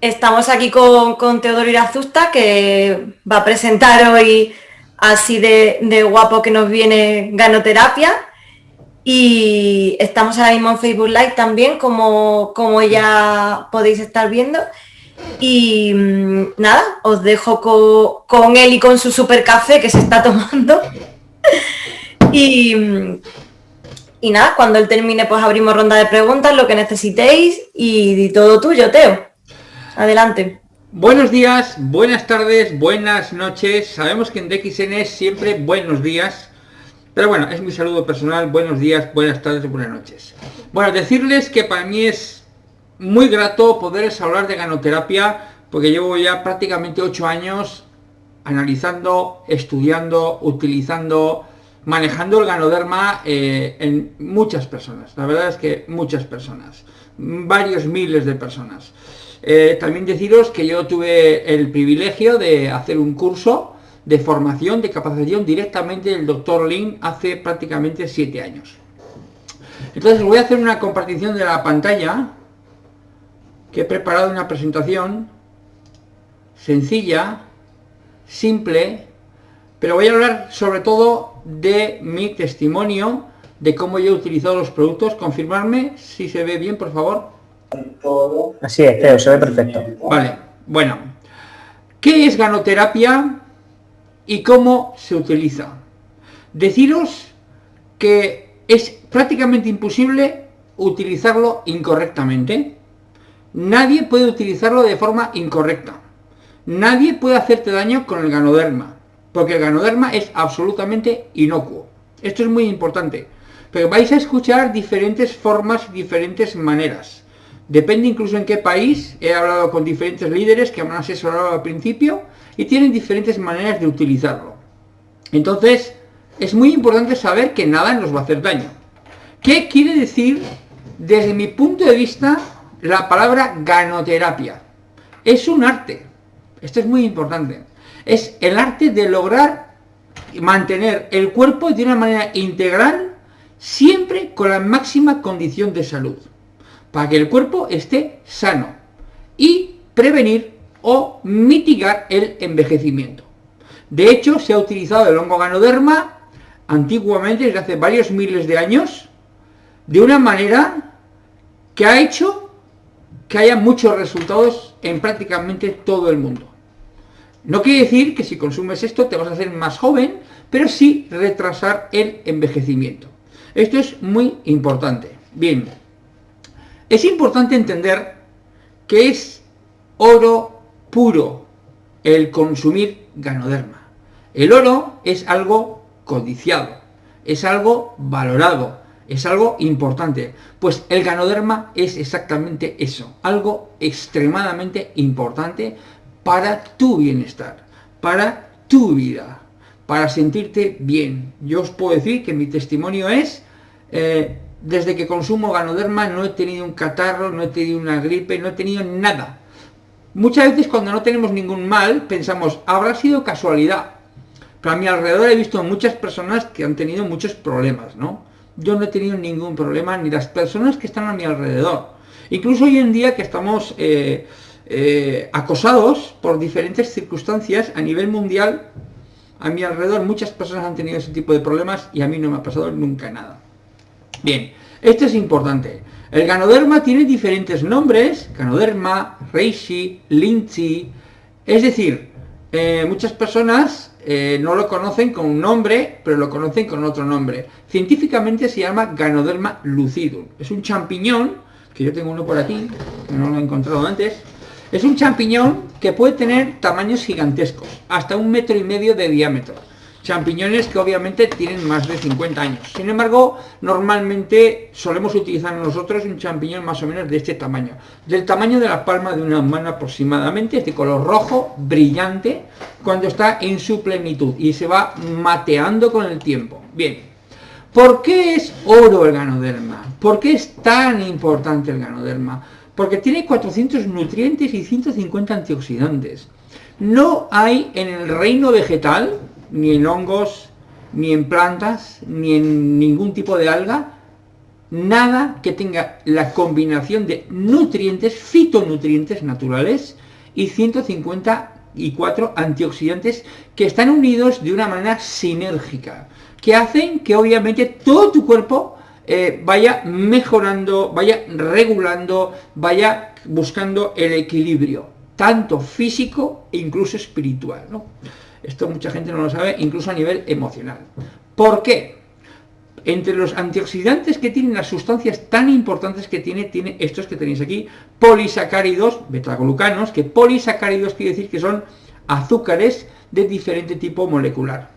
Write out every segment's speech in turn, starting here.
estamos aquí con, con Teodoro Irazusta, que va a presentar hoy así de, guapo que nos viene Ganoterapia. Y estamos ahora mismo en Facebook Live también, como, como ya podéis estar viendo. Y mm, nada, os dejo con, él y con su super café que se está tomando. y, y nada, cuando él termine pues abrimos ronda de preguntas, lo que necesitéis y, todo tuyo, Teo. Adelante. Buenos días, buenas tardes, buenas noches. Sabemos que en DXN es siempre buenos días. Pero bueno, es mi saludo personal. Buenos días, buenas tardes y buenas noches. Bueno, decirles que para mí es muy grato poderles hablar de ganoterapia porque llevo ya prácticamente ocho años analizando, estudiando, utilizando, manejando el ganoderma eh, en muchas personas. La verdad es que muchas personas, varios miles de personas. Eh, también deciros que yo tuve el privilegio de hacer un curso de formación, de capacitación directamente del doctor Lin hace prácticamente siete años. Entonces voy a hacer una compartición de la pantalla que he preparado una presentación sencilla, simple, pero voy a hablar sobre todo de mi testimonio, de cómo yo he utilizado los productos. Confirmarme si se ve bien, por favor. Así es, Teo, se ve perfecto. Vale, bueno. ¿Qué es ganoterapia y cómo se utiliza? Deciros que es prácticamente imposible utilizarlo incorrectamente. Nadie puede utilizarlo de forma incorrecta. Nadie puede hacerte daño con el ganoderma, porque el ganoderma es absolutamente inocuo. Esto es muy importante, pero vais a escuchar diferentes formas, diferentes maneras. Depende incluso en qué país, he hablado con diferentes líderes que me han asesorado al principio y tienen diferentes maneras de utilizarlo. Entonces, es muy importante saber que nada nos va a hacer daño. ¿Qué quiere decir, desde mi punto de vista, la palabra ganoterapia. Es un arte. Esto es muy importante. Es el arte de lograr mantener el cuerpo de una manera integral, siempre con la máxima condición de salud. Para que el cuerpo esté sano. Y prevenir o mitigar el envejecimiento. De hecho, se ha utilizado el hongo ganoderma antiguamente, desde hace varios miles de años, de una manera que ha hecho que haya muchos resultados en prácticamente todo el mundo. No quiere decir que si consumes esto te vas a hacer más joven, pero sí retrasar el envejecimiento. Esto es muy importante. Bien, es importante entender que es oro puro el consumir ganoderma. El oro es algo codiciado, es algo valorado, es algo importante. Pues el ganoderma es exactamente eso, algo extremadamente importante para tu bienestar, para tu vida, para sentirte bien. Yo os puedo decir que mi testimonio es, eh, desde que consumo ganoderma no he tenido un catarro, no he tenido una gripe, no he tenido nada. Muchas veces cuando no tenemos ningún mal pensamos, habrá sido casualidad. Pero a mi alrededor he visto muchas personas que han tenido muchos problemas, ¿no? yo no he tenido ningún problema, ni las personas que están a mi alrededor. Incluso hoy en día que estamos eh, eh, acosados por diferentes circunstancias a nivel mundial, a mi alrededor muchas personas han tenido ese tipo de problemas y a mí no me ha pasado nunca nada. Bien, esto es importante. El ganoderma tiene diferentes nombres, ganoderma, reishi, linchi, es decir, eh, muchas personas eh, no lo conocen con un nombre, pero lo conocen con otro nombre. Científicamente se llama Ganoderma lucidum. Es un champiñón, que yo tengo uno por aquí, que no lo he encontrado antes. Es un champiñón que puede tener tamaños gigantescos, hasta un metro y medio de diámetro champiñones que obviamente tienen más de 50 años. Sin embargo, normalmente solemos utilizar nosotros un champiñón más o menos de este tamaño, del tamaño de la palma de una mano aproximadamente, de color rojo, brillante, cuando está en su plenitud y se va mateando con el tiempo. Bien, ¿por qué es oro el ganoderma? ¿Por qué es tan importante el ganoderma? Porque tiene 400 nutrientes y 150 antioxidantes. No hay en el reino vegetal ni en hongos, ni en plantas, ni en ningún tipo de alga, nada que tenga la combinación de nutrientes, fitonutrientes naturales y 154 antioxidantes que están unidos de una manera sinérgica, que hacen que obviamente todo tu cuerpo eh, vaya mejorando, vaya regulando, vaya buscando el equilibrio, tanto físico e incluso espiritual. Esto mucha gente no lo sabe, incluso a nivel emocional. ¿Por qué? Entre los antioxidantes que tienen las sustancias tan importantes que tiene, tiene estos que tenéis aquí, polisacáridos, betaglucanos, que polisacáridos quiere decir que son azúcares de diferente tipo molecular.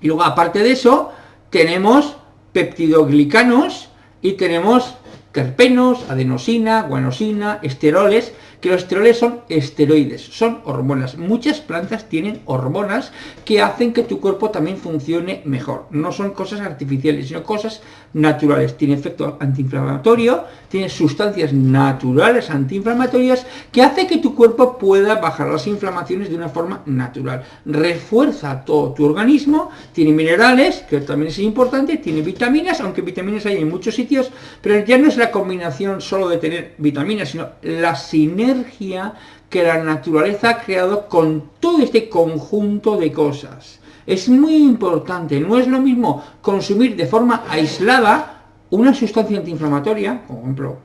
Y luego, aparte de eso, tenemos peptidoglicanos y tenemos terpenos, adenosina, guanosina, esteroles, que los esteroles son esteroides, son hormonas. Muchas plantas tienen hormonas que hacen que tu cuerpo también funcione mejor. No son cosas artificiales, sino cosas naturales. Tiene efecto antiinflamatorio, tiene sustancias naturales antiinflamatorias que hace que tu cuerpo pueda bajar las inflamaciones de una forma natural. Refuerza todo tu organismo, tiene minerales, que también es importante, tiene vitaminas, aunque vitaminas hay en muchos sitios, pero ya no es la combinación solo de tener vitaminas, sino la sinergia que la naturaleza ha creado con todo este conjunto de cosas. Es muy importante, no es lo mismo consumir de forma aislada una sustancia antiinflamatoria, como por ejemplo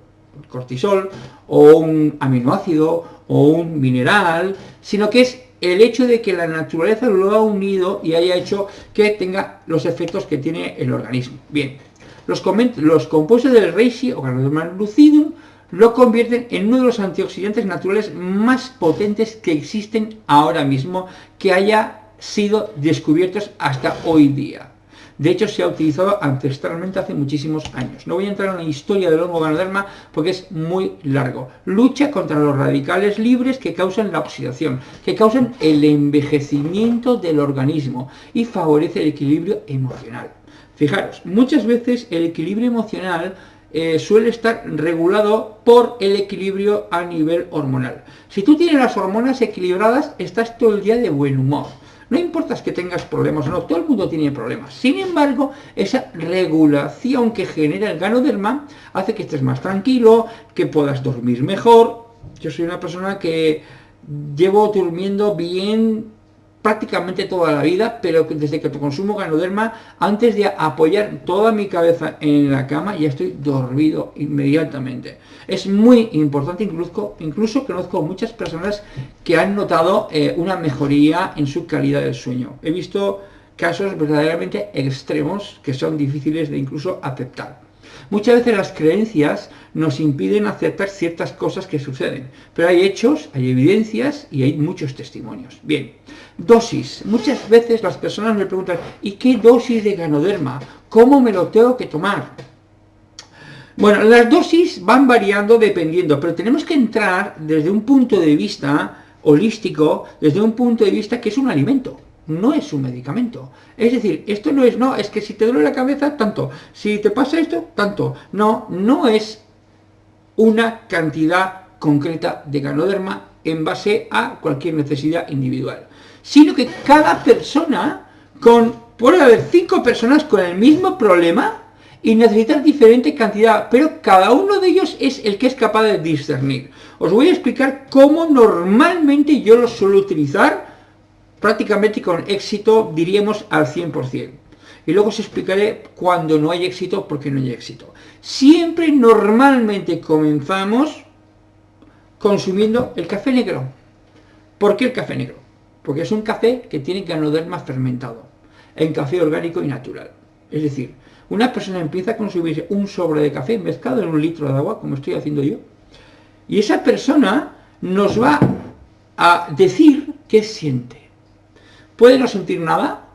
cortisol, o un aminoácido, o un mineral, sino que es el hecho de que la naturaleza lo ha unido y haya hecho que tenga los efectos que tiene el organismo. Bien, los, los compuestos del reishi o lucidum lo convierten en uno de los antioxidantes naturales más potentes que existen ahora mismo, que haya sido descubiertos hasta hoy día. De hecho, se ha utilizado ancestralmente hace muchísimos años. No voy a entrar en la historia del hongo ganoderma porque es muy largo. Lucha contra los radicales libres que causan la oxidación, que causan el envejecimiento del organismo y favorece el equilibrio emocional. Fijaros, muchas veces el equilibrio emocional eh, suele estar regulado por el equilibrio a nivel hormonal. Si tú tienes las hormonas equilibradas, estás todo el día de buen humor. No importa que tengas problemas o no, todo el mundo tiene problemas. Sin embargo, esa regulación que genera el ganoderma hace que estés más tranquilo, que puedas dormir mejor. Yo soy una persona que llevo durmiendo bien prácticamente toda la vida, pero desde que consumo ganoderma, antes de apoyar toda mi cabeza en la cama, ya estoy dormido inmediatamente. Es muy importante, incluso, incluso conozco muchas personas que han notado eh, una mejoría en su calidad del sueño. He visto casos verdaderamente extremos que son difíciles de incluso aceptar. Muchas veces las creencias nos impiden aceptar ciertas cosas que suceden, pero hay hechos, hay evidencias y hay muchos testimonios. Bien, dosis. Muchas veces las personas me preguntan, ¿y qué dosis de ganoderma? ¿Cómo me lo tengo que tomar? Bueno, las dosis van variando dependiendo, pero tenemos que entrar desde un punto de vista holístico, desde un punto de vista que es un alimento no es un medicamento. Es decir, esto no es, no, es que si te duele la cabeza, tanto. Si te pasa esto, tanto. No, no es una cantidad concreta de ganoderma en base a cualquier necesidad individual. Sino que cada persona, con, puede haber cinco personas con el mismo problema y necesitar diferente cantidad, pero cada uno de ellos es el que es capaz de discernir. Os voy a explicar cómo normalmente yo lo suelo utilizar prácticamente con éxito, diríamos al 100%. Y luego os explicaré cuando no hay éxito, porque no hay éxito. Siempre normalmente comenzamos consumiendo el café negro. ¿Por qué el café negro? Porque es un café que tiene ganoderma fermentado, en café orgánico y natural. Es decir, una persona empieza a consumir un sobre de café mezclado en un litro de agua, como estoy haciendo yo, y esa persona nos va a decir qué siente. Puede no sentir nada,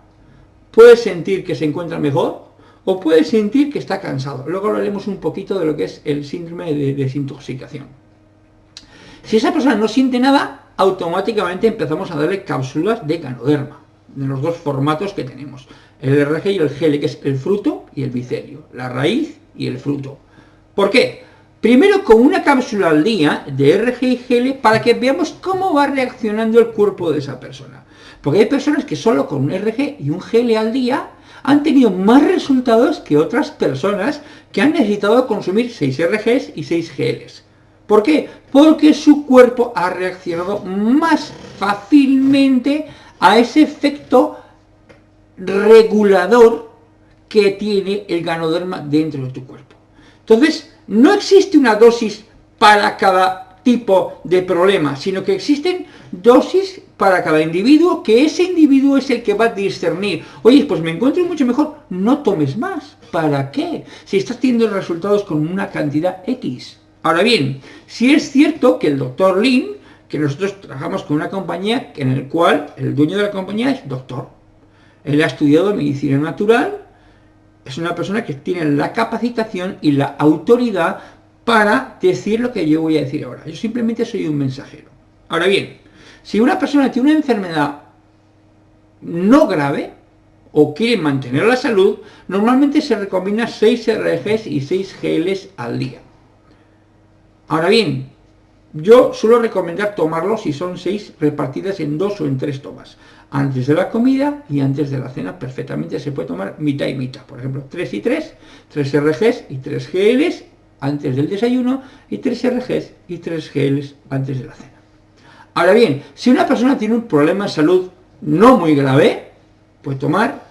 puede sentir que se encuentra mejor, o puede sentir que está cansado. Luego hablaremos un poquito de lo que es el síndrome de desintoxicación. Si esa persona no siente nada, automáticamente empezamos a darle cápsulas de ganoderma, de los dos formatos que tenemos, el RG y el GL, que es el fruto y el micelio, la raíz y el fruto. ¿Por qué? Primero con una cápsula al día de RG y GL para que veamos cómo va reaccionando el cuerpo de esa persona. Porque hay personas que solo con un RG y un GL al día han tenido más resultados que otras personas que han necesitado consumir 6 RGs y 6 GLs. ¿Por qué? Porque su cuerpo ha reaccionado más fácilmente a ese efecto regulador que tiene el ganoderma dentro de tu cuerpo. Entonces, no existe una dosis para cada tipo de problema, sino que existen dosis para cada individuo, que ese individuo es el que va a discernir. Oye, pues me encuentro mucho mejor, no tomes más. ¿Para qué? Si estás teniendo resultados con una cantidad X. Ahora bien, si es cierto que el doctor Lin, que nosotros trabajamos con una compañía en el cual el dueño de la compañía es doctor. Él ha estudiado medicina natural, es una persona que tiene la capacitación y la autoridad para decir lo que yo voy a decir ahora. Yo simplemente soy un mensajero. Ahora bien, si una persona tiene una enfermedad no grave o quiere mantener la salud, normalmente se recomienda 6 RGs y 6 GLs al día. Ahora bien, yo suelo recomendar tomarlo si son 6 repartidas en 2 o en 3 tomas. Antes de la comida y antes de la cena perfectamente se puede tomar mitad y mitad. Por ejemplo, 3 y 3, 3 RGs y 3 GLs antes del desayuno y 3 RGs y 3 GLs antes de la cena. Ahora bien, si una persona tiene un problema de salud no muy grave, puede tomar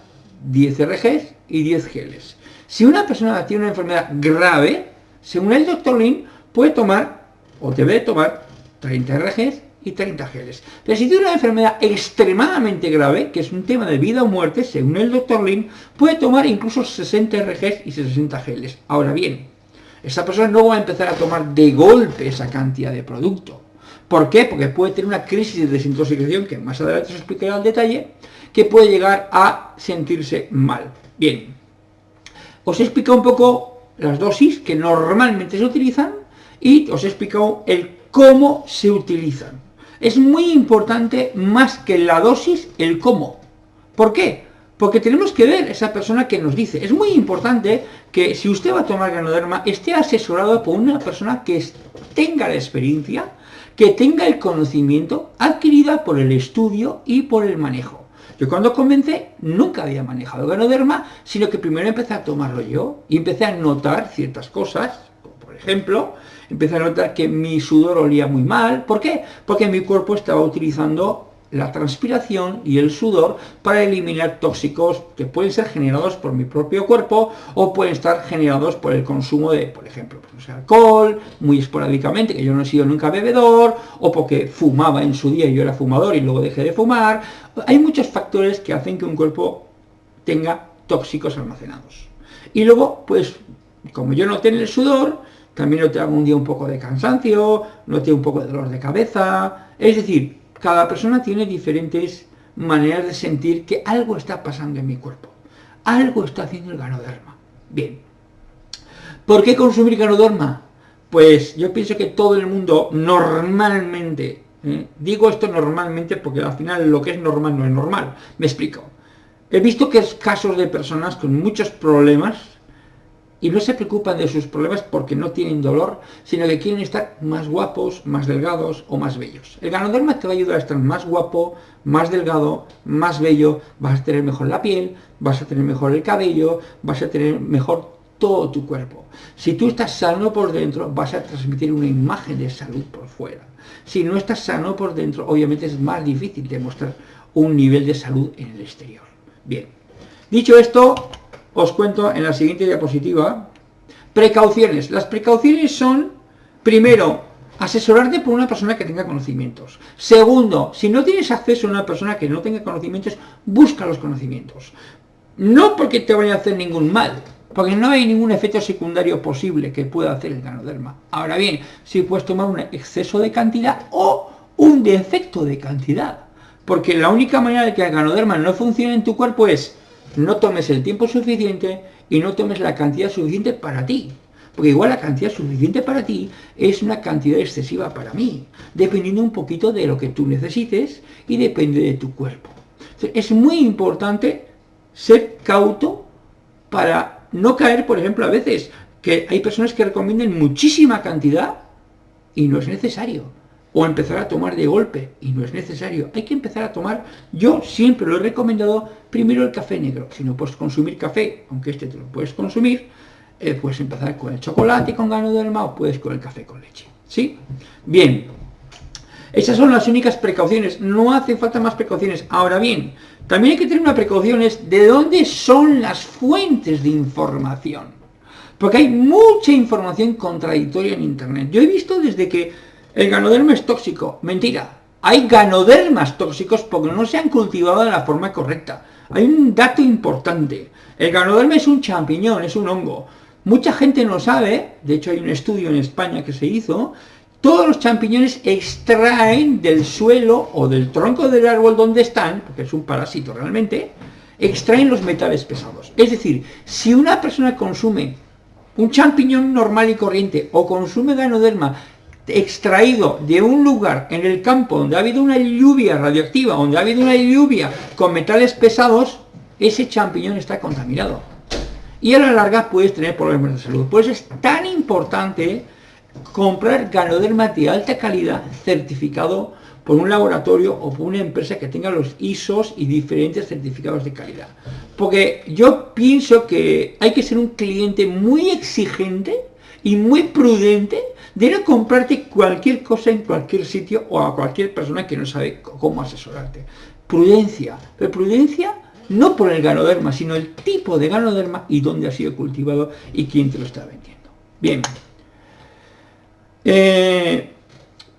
10 RGs y 10 GLs. Si una persona tiene una enfermedad grave, según el doctor Lin, puede tomar o debe tomar 30 RGs y 30 GLs. Pero si tiene una enfermedad extremadamente grave, que es un tema de vida o muerte, según el doctor Lin, puede tomar incluso 60 RGs y 60 GLs. Ahora bien, esa persona no va a empezar a tomar de golpe esa cantidad de producto. ¿Por qué? Porque puede tener una crisis de desintoxicación, que más adelante os explicaré al detalle, que puede llegar a sentirse mal. Bien, os he explicado un poco las dosis que normalmente se utilizan y os he explicado el cómo se utilizan. Es muy importante más que la dosis, el cómo. ¿Por qué? Porque tenemos que ver esa persona que nos dice. Es muy importante que si usted va a tomar ganoderma, esté asesorado por una persona que tenga la experiencia, que tenga el conocimiento adquirida por el estudio y por el manejo. Yo cuando comencé nunca había manejado ganoderma, sino que primero empecé a tomarlo yo y empecé a notar ciertas cosas, por ejemplo, empecé a notar que mi sudor olía muy mal. ¿Por qué? Porque mi cuerpo estaba utilizando la transpiración y el sudor para eliminar tóxicos que pueden ser generados por mi propio cuerpo o pueden estar generados por el consumo de, por ejemplo, pues, alcohol, muy esporádicamente, que yo no he sido nunca bebedor, o porque fumaba en su día y yo era fumador y luego dejé de fumar. Hay muchos factores que hacen que un cuerpo tenga tóxicos almacenados. Y luego, pues, como yo no tengo el sudor, también noté algún día un poco de cansancio, noté un poco de dolor de cabeza, es decir, cada persona tiene diferentes maneras de sentir que algo está pasando en mi cuerpo, algo está haciendo el ganoderma. Bien, ¿por qué consumir ganoderma? Pues yo pienso que todo el mundo normalmente, ¿eh? digo esto normalmente porque al final lo que es normal no es normal, me explico. He visto que es casos de personas con muchos problemas y no se preocupan de sus problemas porque no tienen dolor, sino que quieren estar más guapos, más delgados o más bellos. El ganoderma te va a ayudar a estar más guapo, más delgado, más bello, vas a tener mejor la piel, vas a tener mejor el cabello, vas a tener mejor todo tu cuerpo. Si tú estás sano por dentro, vas a transmitir una imagen de salud por fuera. Si no estás sano por dentro, obviamente es más difícil demostrar un nivel de salud en el exterior. Bien, dicho esto, os cuento en la siguiente diapositiva. Precauciones. Las precauciones son, primero, asesorarte por una persona que tenga conocimientos. Segundo, si no tienes acceso a una persona que no tenga conocimientos, busca los conocimientos. No porque te vaya a hacer ningún mal, porque no hay ningún efecto secundario posible que pueda hacer el ganoderma. Ahora bien, si puedes tomar un exceso de cantidad o un defecto de cantidad. Porque la única manera de que el ganoderma no funcione en tu cuerpo es no tomes el tiempo suficiente y no tomes la cantidad suficiente para ti. Porque igual la cantidad suficiente para ti es una cantidad excesiva para mí, dependiendo un poquito de lo que tú necesites y depende de tu cuerpo. Es muy importante ser cauto para no caer, por ejemplo, a veces que hay personas que recomienden muchísima cantidad y no es necesario. O empezar a tomar de golpe, y no es necesario, hay que empezar a tomar, yo siempre lo he recomendado, primero el café negro, si no puedes consumir café, aunque este te lo puedes consumir, eh, puedes empezar con el chocolate con ganoderma o puedes con el café con leche, ¿sí? Bien, esas son las únicas precauciones, no hace falta más precauciones. Ahora bien, también hay que tener una precaución es de dónde son las fuentes de información. Porque hay mucha información contradictoria en Internet. Yo he visto desde que el ganoderma es tóxico. Mentira. Hay ganodermas tóxicos porque no se han cultivado de la forma correcta. Hay un dato importante. El ganoderma es un champiñón, es un hongo. Mucha gente no sabe, de hecho hay un estudio en España que se hizo, todos los champiñones extraen del suelo o del tronco del árbol donde están, porque es un parásito realmente, extraen los metales pesados. Es decir, si una persona consume un champiñón normal y corriente o consume ganoderma extraído de un lugar en el campo donde ha habido una lluvia radioactiva, donde ha habido una lluvia con metales pesados, ese champiñón está contaminado. Y a la larga puedes tener problemas de salud. Por eso es tan importante comprar ganoderma de alta calidad certificado por un laboratorio o por una empresa que tenga los ISOs y diferentes certificados de calidad. Porque yo pienso que hay que ser un cliente muy exigente y muy prudente de no comprarte cualquier cosa en cualquier sitio o a cualquier persona que no sabe cómo asesorarte. Prudencia, pero prudencia no por el ganoderma, sino el tipo de ganoderma y dónde ha sido cultivado y quién te lo está vendiendo. Bien. Eh,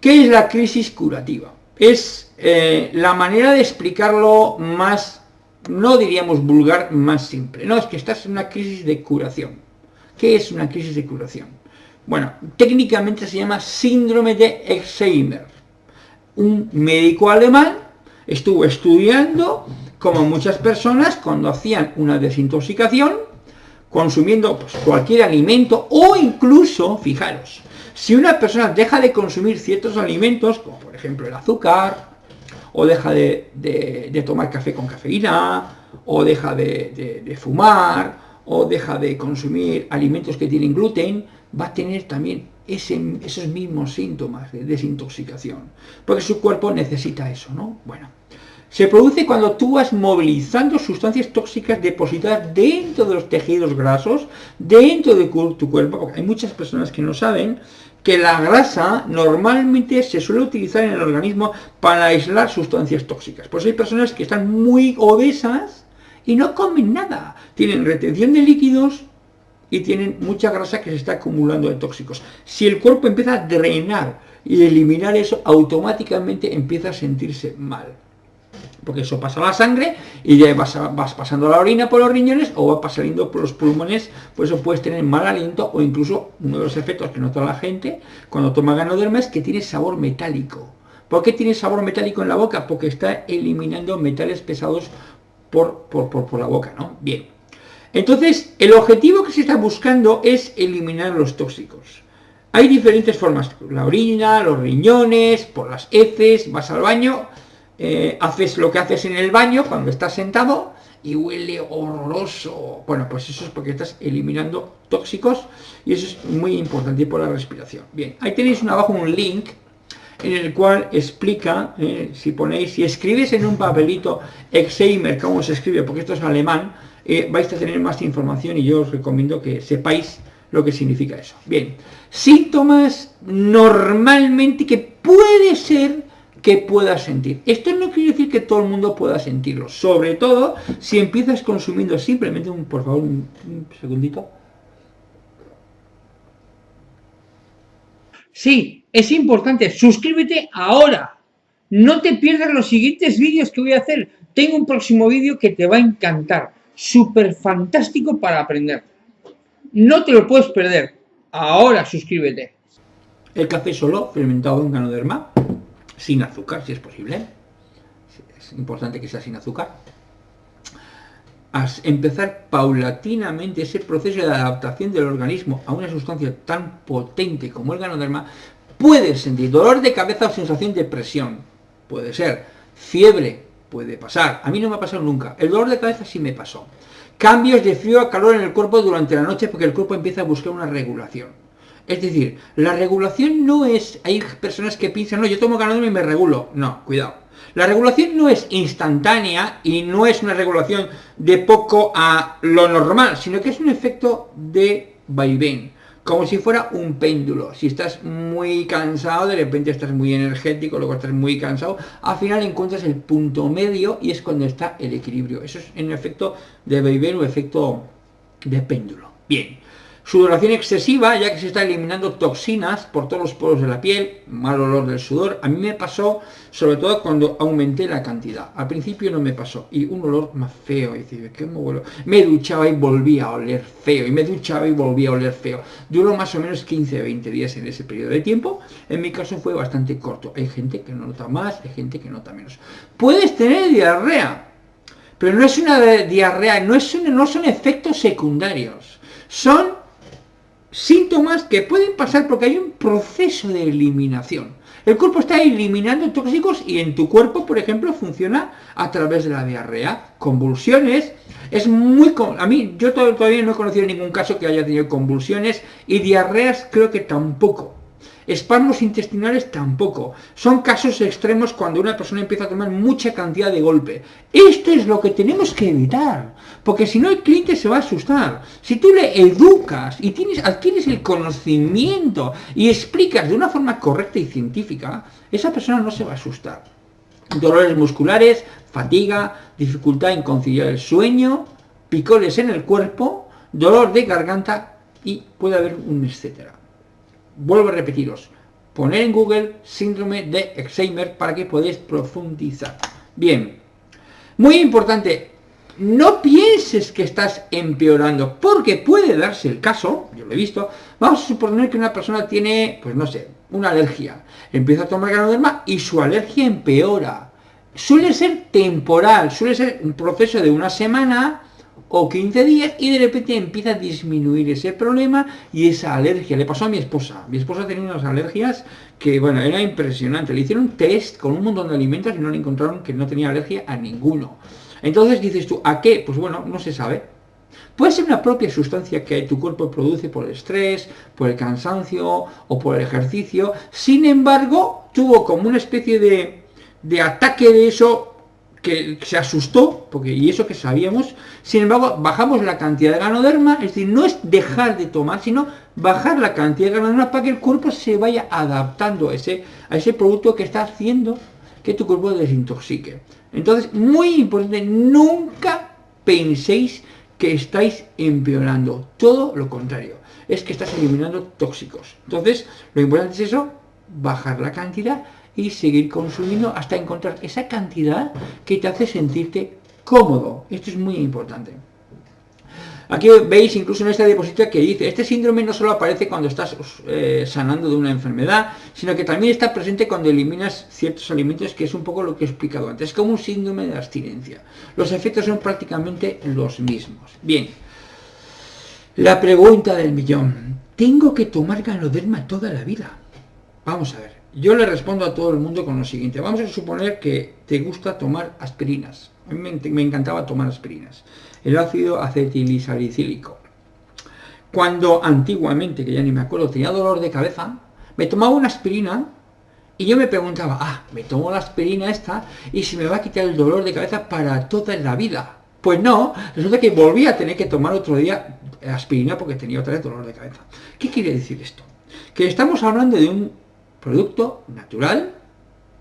¿Qué es la crisis curativa? Es eh, la manera de explicarlo más, no diríamos vulgar, más simple. No, es que estás en una crisis de curación. ¿Qué es una crisis de curación? Bueno, técnicamente se llama síndrome de Alzheimer. Un médico alemán estuvo estudiando como muchas personas cuando hacían una desintoxicación, consumiendo pues, cualquier alimento o incluso, fijaros, si una persona deja de consumir ciertos alimentos, como por ejemplo el azúcar, o deja de, tomar café con cafeína, o deja de, fumar, o deja de consumir alimentos que tienen gluten, va a tener también esos mismos síntomas de desintoxicación, porque su cuerpo necesita eso, ¿no? Bueno, se produce cuando tú vas movilizando sustancias tóxicas depositadas dentro de los tejidos grasos, dentro de tu cuerpo, porque hay muchas personas que no saben que la grasa normalmente se suele utilizar en el organismo para aislar sustancias tóxicas. Pues hay personas que están muy obesas y no comen nada. Tienen retención de líquidos y tienen mucha grasa que se está acumulando de tóxicos. Si el cuerpo empieza a drenar y eliminar eso, automáticamente empieza a sentirse mal porque eso pasa a la sangre y ya vas, pasando la orina por los riñones o va saliendo por los pulmones, por eso puedes tener mal aliento o incluso uno de los efectos que nota la gente cuando toma ganoderma es que tiene sabor metálico. ¿Por qué tiene sabor metálico en la boca? Porque está eliminando metales pesados por, por, por la boca, ¿no? Bien. Entonces, el objetivo que se está buscando es eliminar los tóxicos. Hay diferentes formas, la orina, los riñones, por las heces, vas al baño, eh, haces lo que haces en el baño cuando estás sentado y huele horroroso. Bueno, pues eso es porque estás eliminando tóxicos y eso es muy importante por la respiración. Bien, ahí tenéis abajo un link en el cual explica, eh, si ponéis, si escribes en un papelito Exheimer, cómo se escribe, porque esto es alemán, eh, vais a tener más información y yo os recomiendo que sepáis lo que significa eso. Bien, síntomas normalmente que puede ser que puedas sentir. Esto no quiere decir que todo el mundo pueda sentirlo, sobre todo si empiezas consumiendo simplemente, un, por favor, un, segundito. Sí, es importante, suscríbete ahora. No te pierdas los siguientes vídeos que voy a hacer. Tengo un próximo vídeo que te va a encantar. Súper fantástico para aprender. No te lo puedes perder. Ahora suscríbete. El café solo, fermentado en ganoderma sin azúcar, si es posible. Es importante que sea sin azúcar. A empezar paulatinamente ese proceso de adaptación del organismo a una sustancia tan potente como el ganoderma, puede sentir dolor de cabeza o sensación de presión. Puede ser fiebre, puede pasar. A mí no me ha pasado nunca. El dolor de cabeza sí me pasó. Cambios de frío a calor en el cuerpo durante la noche porque el cuerpo empieza a buscar una regulación. Es decir, la regulación no es... Hay personas que piensan, no, yo tomo ganador y me regulo. No, cuidado. La regulación no es instantánea y no es una regulación de poco a lo normal, sino que es un efecto de vaivén como si fuera un péndulo. Si estás muy cansado, de repente estás muy energético, luego estás muy cansado, al final encuentras el punto medio y es cuando está el equilibrio. Eso es en efecto de vaivén o efecto de péndulo. Bien. Sudoración excesiva, ya que se está eliminando toxinas por todos los poros de la piel, mal olor del sudor. A mí me pasó, sobre todo cuando aumenté la cantidad. Al principio no me pasó. Y un olor más feo. Y ¿qué me, me duchaba y volvía a oler feo. Y me duchaba y volvía a oler feo. Duró más o menos 15-20 días en ese periodo de tiempo. En mi caso fue bastante corto. Hay gente que no nota más, hay gente que nota menos. Puedes tener diarrea. Pero no es una diarrea, no, es no son efectos secundarios. Son síntomas que pueden pasar porque hay un proceso de eliminación. El cuerpo está eliminando tóxicos y en tu cuerpo, por ejemplo, funciona a través de la diarrea, convulsiones. Es muy... A mí, yo todavía no he conocido ningún caso que haya tenido convulsiones y diarreas creo que tampoco. Espasmos intestinales tampoco. Son casos extremos cuando una persona empieza a tomar mucha cantidad de golpe. Esto es lo que tenemos que evitar, porque si no el cliente se va a asustar. Si tú le educas y adquieres el conocimiento y explicas de una forma correcta y científica, esa persona no se va a asustar. Dolores musculares, fatiga, dificultad en conciliar el sueño, picones en el cuerpo, dolor de garganta y puede haber un etcétera vuelvo a repetiros, poner en Google síndrome de Alzheimer para que podáis profundizar. Bien, muy importante, no pienses que estás empeorando, porque puede darse el caso, yo lo he visto, vamos a suponer que una persona tiene, pues no sé, una alergia, empieza a tomar ganoderma y su alergia empeora. Suele ser temporal, suele ser un proceso de una semana, o 15 días y de repente empieza a disminuir ese problema y esa alergia. Le pasó a mi esposa. Mi esposa tenía unas alergias que, bueno, era impresionante. Le hicieron un test con un montón de alimentos y no le encontraron que no tenía alergia a ninguno. Entonces dices tú, ¿a qué? Pues bueno, no se sabe. Puede ser una propia sustancia que tu cuerpo produce por el estrés, por el cansancio o por el ejercicio. Sin embargo, tuvo como una especie de, de ataque de eso que se asustó, porque y eso que sabíamos, sin embargo, bajamos la cantidad de ganoderma, es decir, no es dejar de tomar, sino bajar la cantidad de ganoderma para que el cuerpo se vaya adaptando a ese, a ese producto que está haciendo que tu cuerpo desintoxique. Entonces, muy importante, nunca penséis que estáis empeorando, todo lo contrario, es que estás eliminando tóxicos. Entonces, lo importante es eso, bajar la cantidad y seguir consumiendo hasta encontrar esa cantidad que te hace sentirte cómodo. Esto es muy importante. Aquí veis incluso en esta diapositiva que dice, este síndrome no solo aparece cuando estás eh, sanando de una enfermedad, sino que también está presente cuando eliminas ciertos alimentos, que es un poco lo que he explicado antes. Es como un síndrome de abstinencia. Los efectos son prácticamente los mismos. Bien, la pregunta del millón. ¿Tengo que tomar ganoderma toda la vida? Vamos a ver. Yo le respondo a todo el mundo con lo siguiente. Vamos a suponer que te gusta tomar aspirinas. A mí me, encantaba tomar aspirinas. El ácido acetilsalicílico. Cuando antiguamente, que ya ni me acuerdo, tenía dolor de cabeza, me tomaba una aspirina y yo me preguntaba, ah, me tomo la aspirina esta y si me va a quitar el dolor de cabeza para toda la vida. Pues no, resulta que volví a tener que tomar otro día aspirina porque tenía otra vez dolor de cabeza. ¿Qué quiere decir esto? Que estamos hablando de un producto natural,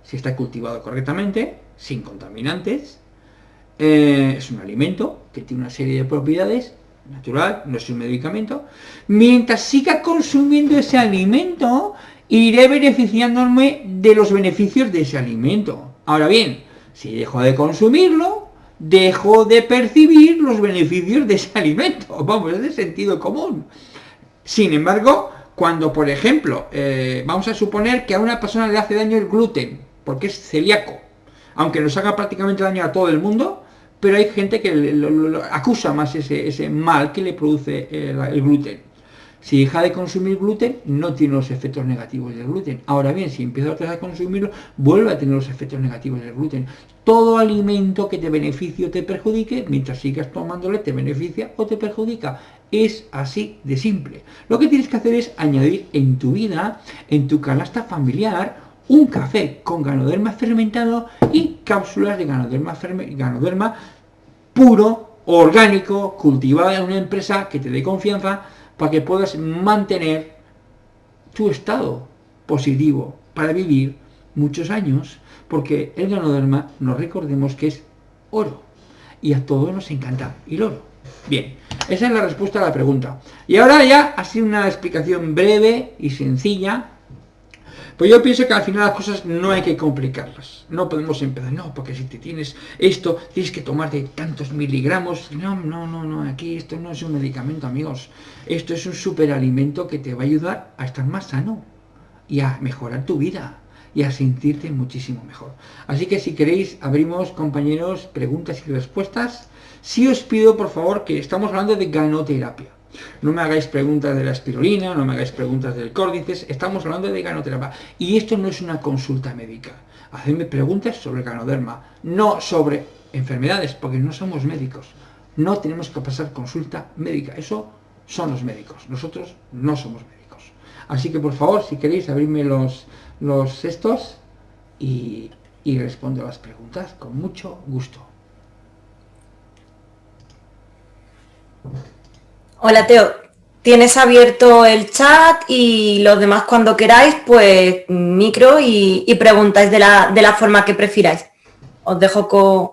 si está cultivado correctamente, sin contaminantes, eh, es un alimento que tiene una serie de propiedades, natural, no es un medicamento, mientras siga consumiendo ese alimento, iré beneficiándome de los beneficios de ese alimento. Ahora bien, si dejo de consumirlo, dejo de percibir los beneficios de ese alimento. Vamos, es de sentido común. Sin embargo, cuando, por ejemplo, eh, vamos a suponer que a una persona le hace daño el gluten, porque es celíaco, aunque nos haga prácticamente daño a todo el mundo, pero hay gente que lo, acusa más ese, mal que le produce el, gluten. Si deja de consumir gluten, no tiene los efectos negativos del gluten. Ahora bien, si empieza a consumirlo, vuelve a tener los efectos negativos del gluten. Todo alimento que te beneficie o te perjudique, mientras sigas tomándole, te beneficia o te perjudica. Es así de simple. Lo que tienes que hacer es añadir en tu vida, en tu canasta familiar, un café con ganoderma fermentado y cápsulas de ganoderma, ganoderma puro, orgánico, cultivado en una empresa que te dé confianza para que puedas mantener tu estado positivo para vivir muchos años, porque el ganoderma, nos recordemos que es oro, y a todos nos encanta el oro. Bien, esa es la respuesta a la pregunta. Y ahora ya sido una explicación breve y sencilla pues yo pienso que al final las cosas no hay que complicarlas. No podemos empezar, no, porque si te tienes esto, tienes que tomar de tantos miligramos. No, no, no, no, aquí esto no es un medicamento, amigos. Esto es un superalimento que te va a ayudar a estar más sano y a mejorar tu vida y a sentirte muchísimo mejor. Así que si queréis, abrimos, compañeros, preguntas y respuestas. Si os pido, por favor, que estamos hablando de ganoterapia. No me hagáis preguntas de la espirulina, no me hagáis preguntas del córdices, estamos hablando de ganoterapia. Y esto no es una consulta médica. Hacedme preguntas sobre ganoderma, no sobre enfermedades, porque no somos médicos. No tenemos que pasar consulta médica. Eso son los médicos. Nosotros no somos médicos. Así que por favor, si queréis, abrirme los, los estos y, y respondo las preguntas con mucho gusto. Hola Teo, tienes abierto el chat y los demás cuando queráis, pues micro y, preguntáis de la, forma que prefiráis. Os dejo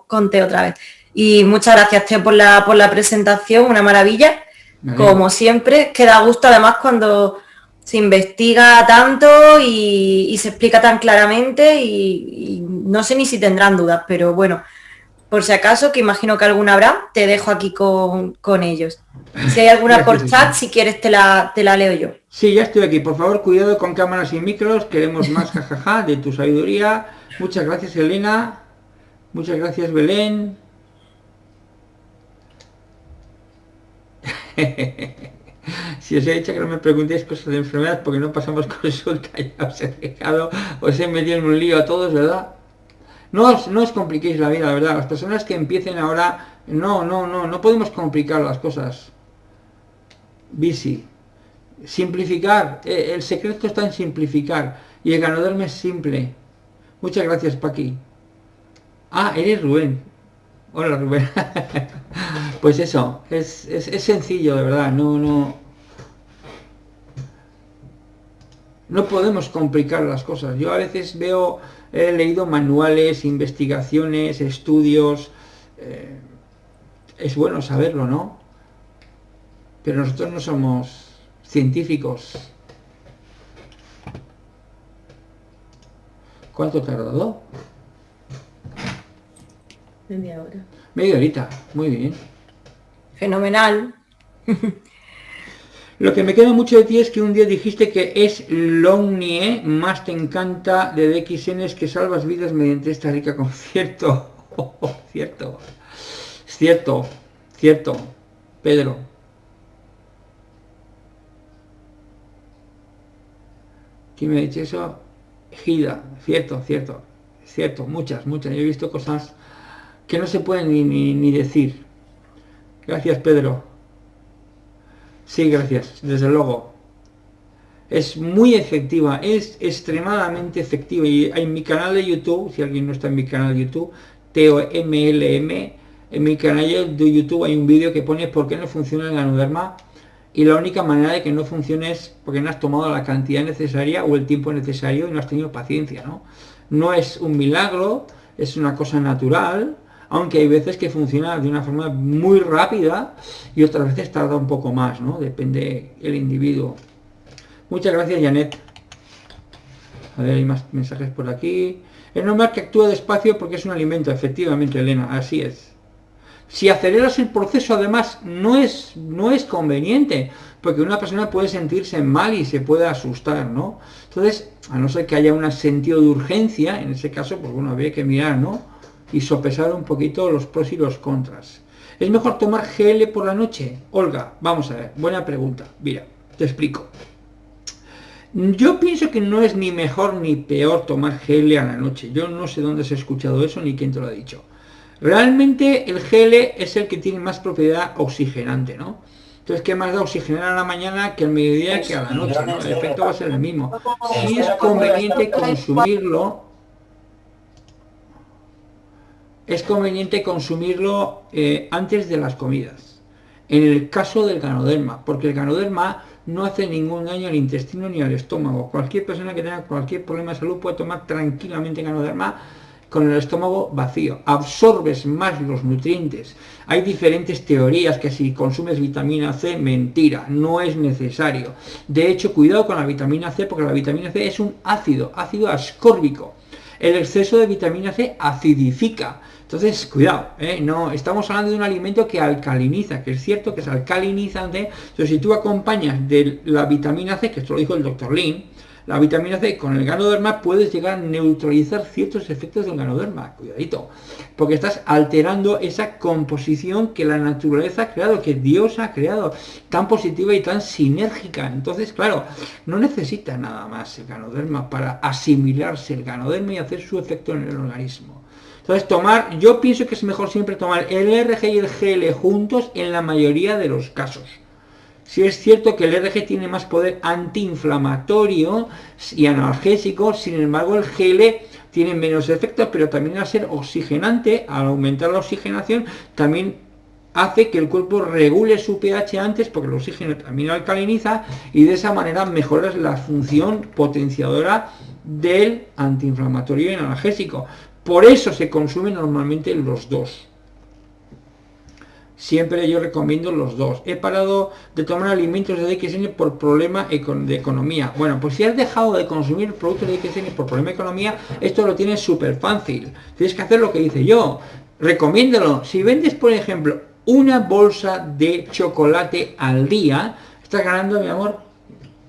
con, Teo otra vez. Y muchas gracias Teo por la, por la presentación, una maravilla. Como siempre, queda gusto además cuando se investiga tanto y, se explica tan claramente y, no sé ni si tendrán dudas, pero bueno, por si acaso, que imagino que alguna habrá, te dejo aquí con, ellos. Si hay alguna por chat, si quieres te la, te la leo yo. Sí, ya estoy aquí. Por favor, cuidado con cámaras y micros. Queremos más jajaja de tu sabiduría. Muchas gracias, Elena. Muchas gracias, Belén. si os he dicho que no me preguntéis cosas de enfermedad porque no pasamos consulta, ya os he dejado, os he metido en un lío a todos, ¿verdad? No os, no os compliquéis la vida, verdad. Las personas que empiecen ahora, no, no, no, no podemos complicar las cosas. Bici. Simplificar. Eh, el secreto está en simplificar. Y el ganador es simple. Muchas gracias, Paqui. Ah, eres Rubén. Hola, Rubén. pues eso, es, es, es sencillo, de verdad. No, no... No podemos complicar las cosas. Yo a veces veo he leído manuales, investigaciones, estudios, eh, es bueno saberlo, ¿no? Pero nosotros no somos científicos. ¿Cuánto tardado? Media hora. Media horita, muy bien. Fenomenal. Lo que me queda mucho de ti es que un día dijiste que es Longnie, más te encanta de DXN que salvas vidas mediante esta rica concierto. cierto, cierto, cierto, Pedro. ¿Quién me ha dicho eso? Gida, cierto, cierto, cierto, muchas, muchas. Yo he visto cosas que no se pueden ni, ni decir. Gracias, Pedro. Sí, gracias, desde luego. Es muy efectiva, es extremadamente efectiva. Y en mi canal de YouTube, si alguien no está en mi canal de YouTube, TOMLM, en mi canal de YouTube hay un vídeo que pone por qué no funciona el ganoderma y la única manera de que no funcione es porque no has tomado la cantidad necesaria o el tiempo necesario y no has tenido paciencia, ¿no? No es un milagro, es una cosa natural, aunque hay veces que funciona de una forma muy rápida y otras veces tarda un poco más, ¿no? Depende el individuo. Muchas gracias, Janet. A ver, hay más mensajes por aquí. Es normal que actúe despacio porque es un alimento, efectivamente, Elena, así es. Si aceleras el proceso, además, no es, no es conveniente, porque una persona puede sentirse mal y se puede asustar, ¿no? Entonces, a no ser que haya un sentido de urgencia, en ese caso, pues bueno, habría que mirar, ¿no? Y sopesar un poquito los pros y los contras. ¿Es mejor tomar GL por la noche? Olga, vamos a ver, buena pregunta. Mira, Te explico. Yo pienso que no es ni mejor ni peor tomar GL a la noche. Yo no sé dónde se ha escuchado eso ni quién te lo ha dicho. Realmente el GL es el que tiene más propiedad oxigenante, ¿no? Entonces, ¿qué más da oxigenar a la mañana que al mediodía que a la noche? El efecto va a ser el mismo. Si es conveniente consumirlo, es conveniente consumirlo eh, antes de las comidas. En el caso del ganoderma, porque el ganoderma no hace ningún daño al intestino ni al estómago. Cualquier persona que tenga cualquier problema de salud puede tomar tranquilamente ganoderma con el estómago vacío. Absorbes más los nutrientes. Hay diferentes teorías que si consumes vitamina C, mentira, no es necesario. De hecho, cuidado con la vitamina C porque la vitamina C es un ácido, ácido ascórbico. El exceso de vitamina C acidifica. Entonces, cuidado, ¿eh? no, estamos hablando de un alimento que alcaliniza, que es cierto que es alcalinizante. Entonces, si tú acompañas de la vitamina C, que esto lo dijo el doctor Lin, la vitamina C con el ganoderma puedes llegar a neutralizar ciertos efectos del ganoderma, cuidadito, porque estás alterando esa composición que la naturaleza ha creado, que Dios ha creado, tan positiva y tan sinérgica. Entonces, claro, no necesita nada más el ganoderma para asimilarse el ganoderma y hacer su efecto en el organismo. Entonces tomar, yo pienso que es mejor siempre tomar el RG y el GL juntos en la mayoría de los casos. Si es cierto que el RG tiene más poder antiinflamatorio y analgésico, sin embargo el GL tiene menos efectos, pero también al ser oxigenante, al aumentar la oxigenación, también hace que el cuerpo regule su pH antes, porque el oxígeno también alcaliniza, y de esa manera mejoras la función potenciadora del antiinflamatorio y analgésico. Por eso se consumen normalmente los dos. Siempre yo recomiendo los dos. He parado de tomar alimentos de DXN por problema de economía. Bueno, pues si has dejado de consumir productos de DXN por problema de economía, esto lo tienes súper fácil. Tienes que hacer lo que dice yo. Recomiéndalo. Si vendes, por ejemplo, una bolsa de chocolate al día, estás ganando, mi amor,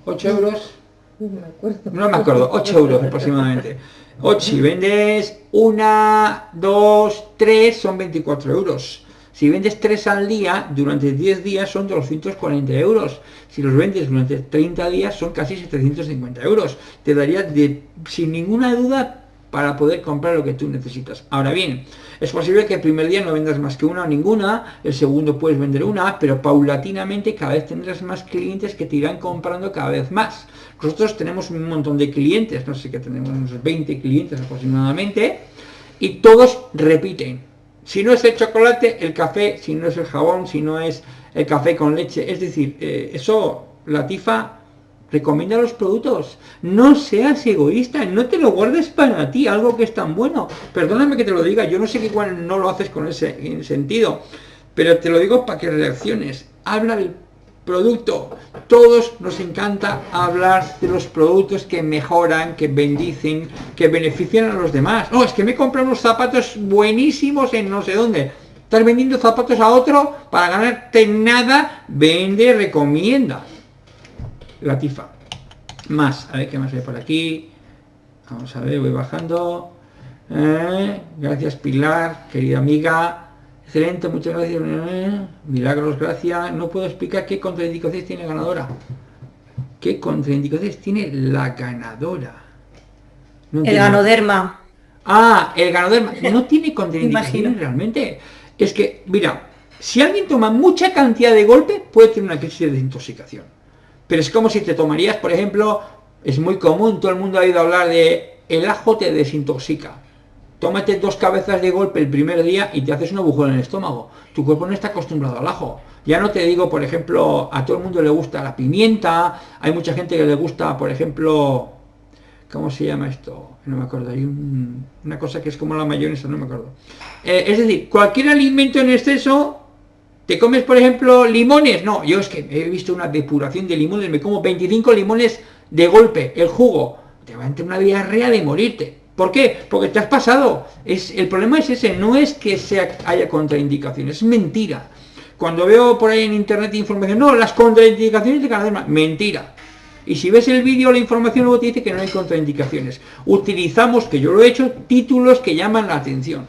8 euros. No me acuerdo. No me acuerdo, 8 euros aproximadamente. 8, si vendes una, dos, tres, son 24 euros. Si vendes 3 al día, durante 10 días son 240 euros. Si los vendes durante 30 días son casi 750 euros. Te daría de, sin ninguna duda para poder comprar lo que tú necesitas. Ahora bien, es posible que el primer día no vendas más que una o ninguna, el segundo puedes vender una, pero paulatinamente cada vez tendrás más clientes que te irán comprando cada vez más. Nosotros tenemos un montón de clientes, no sé qué tenemos unos 20 clientes aproximadamente, y todos repiten. Si no es el chocolate, el café, si no es el jabón, si no es el café con leche, es decir, eh, eso, la tifa recomienda los productos. No seas egoísta, no te lo guardes para ti, algo que es tan bueno. Perdóname que te lo diga, yo no sé que igual no lo haces con ese sentido, pero te lo digo para que reacciones. Habla del producto. Todos nos encanta hablar de los productos que mejoran, que bendicen, que benefician a los demás. No, es que me compran unos zapatos buenísimos en no sé dónde. Estás vendiendo zapatos a otro para ganarte nada, vende, recomienda. La tifa. Más, a ver qué más hay por aquí. Vamos a ver, voy bajando. Eh, gracias Pilar, querida amiga. Excelente, muchas gracias. Milagros, gracias. No puedo explicar qué contraindicaciones tiene la ganadora. ¿Qué contraindicaciones tiene la ganadora? el ganoderma. Ah, el ganoderma. No tiene contraindicaciones realmente. Es que, mira, si alguien toma mucha cantidad de golpe, puede tener una crisis de desintoxicación. Pero es como si te tomarías, por ejemplo, es muy común, todo el mundo ha ido a hablar de el ajo te desintoxica tómate dos cabezas de golpe el primer día y te haces un agujero en el estómago. Tu cuerpo no está acostumbrado al ajo. Ya no te digo, por ejemplo, a todo el mundo le gusta la pimienta, hay mucha gente que le gusta, por ejemplo, ¿cómo se llama esto? No me acuerdo, hay una cosa que es como la mayonesa, no me acuerdo. Eh, es decir, cualquier alimento en exceso, ¿te comes, por ejemplo, limones? No, yo es que he visto una depuración de limones, me como 25 limones de golpe, el jugo, te va a entrar una diarrea de morirte. ¿Por qué? Porque te has pasado. Es, el problema es ese, no es que sea, haya contraindicaciones, es mentira. Cuando veo por ahí en internet información, no, las contraindicaciones de cada mentira. Y si ves el vídeo, la información luego te dice que no hay contraindicaciones. Utilizamos, que yo lo he hecho, títulos que llaman la atención.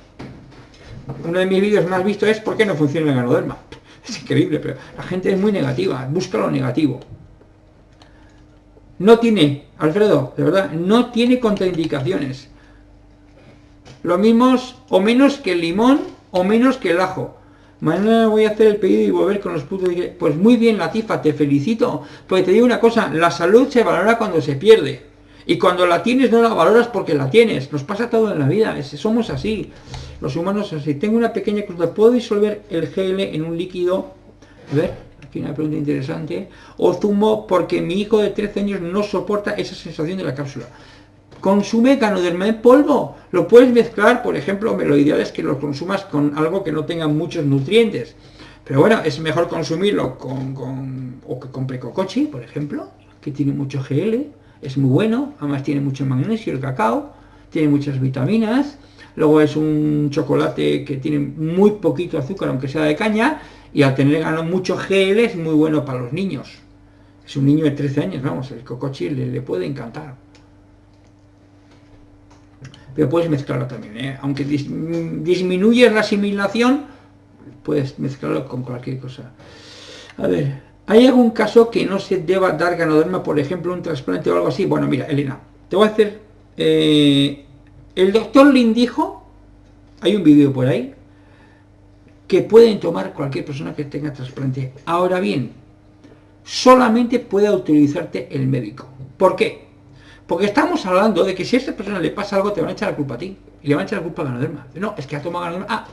Uno de mis vídeos más vistos es ¿por qué no funciona el ganoderma? Es increíble, pero la gente es muy negativa, busca lo negativo. No tiene, Alfredo, de verdad, no tiene contraindicaciones. Lo mismo o menos que el limón o menos que el ajo. Mañana voy a hacer el pedido y volver con los putos... Pues muy bien, Latifa, te felicito. Porque te digo una cosa, la salud se valora cuando se pierde. Y cuando la tienes no la valoras porque la tienes. Nos pasa todo en la vida, somos así. Los humanos así. Tengo una pequeña cruz. ¿Puedo disolver el GL en un líquido? A ver, aquí una pregunta interesante. O zumo porque mi hijo de 13 años no soporta esa sensación de la cápsula. Consume ganoderma en polvo. Lo puedes mezclar, por ejemplo, lo ideal es que lo consumas con algo que no tenga muchos nutrientes. Pero bueno, es mejor consumirlo con, con o que compre cocochi, por ejemplo, que tiene mucho GL, es muy bueno, además tiene mucho magnesio el cacao, tiene muchas vitaminas, luego es un chocolate que tiene muy poquito azúcar, aunque sea de caña, y al tener ganado mucho GL es muy bueno para los niños. Es un niño de 13 años, vamos, el cocochi le puede encantar pero puedes mezclarlo también, ¿eh? aunque disminuyes la asimilación, puedes mezclarlo con cualquier cosa. A ver, ¿hay algún caso que no se deba dar ganoderma, por ejemplo, un trasplante o algo así? Bueno, mira, Elena, te voy a hacer... Eh, el doctor Lin dijo, hay un vídeo por ahí, que pueden tomar cualquier persona que tenga trasplante. Ahora bien, solamente puede autorizarte el médico. ¿Por qué? Porque estamos hablando de que si a esa persona le pasa algo, te van a echar la culpa a ti. Y le van a echar la culpa a Ganoderma. No, es que ha tomado Ganoderma. Ah,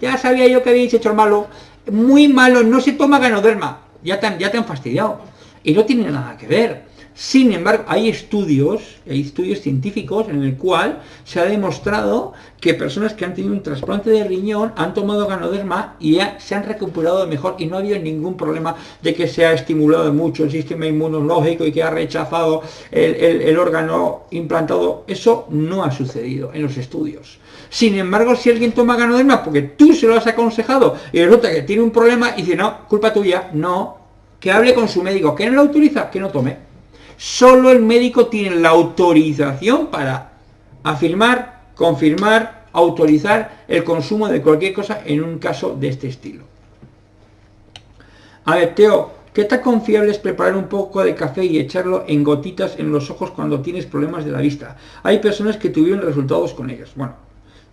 ya sabía yo que habéis hecho el malo. Muy malo, no se toma Ganoderma. Ya te, ya te han fastidiado. Y no tiene nada que ver. Sin embargo, hay estudios, hay estudios científicos en el cual se ha demostrado que personas que han tenido un trasplante de riñón han tomado ganoderma y se han recuperado mejor y no ha habido ningún problema de que se ha estimulado mucho el sistema inmunológico y que ha rechazado el, órgano implantado. Eso no ha sucedido en los estudios. Sin embargo, si alguien toma ganoderma porque tú se lo has aconsejado y resulta que tiene un problema y dice, no, culpa tuya, no, que hable con su médico, que no lo utiliza, que no tome. Solo el médico tiene la autorización para afirmar, confirmar, autorizar el consumo de cualquier cosa en un caso de este estilo. A ver, Teo, ¿qué tan confiable es preparar un poco de café y echarlo en gotitas en los ojos cuando tienes problemas de la vista? Hay personas que tuvieron resultados con ellos. Bueno,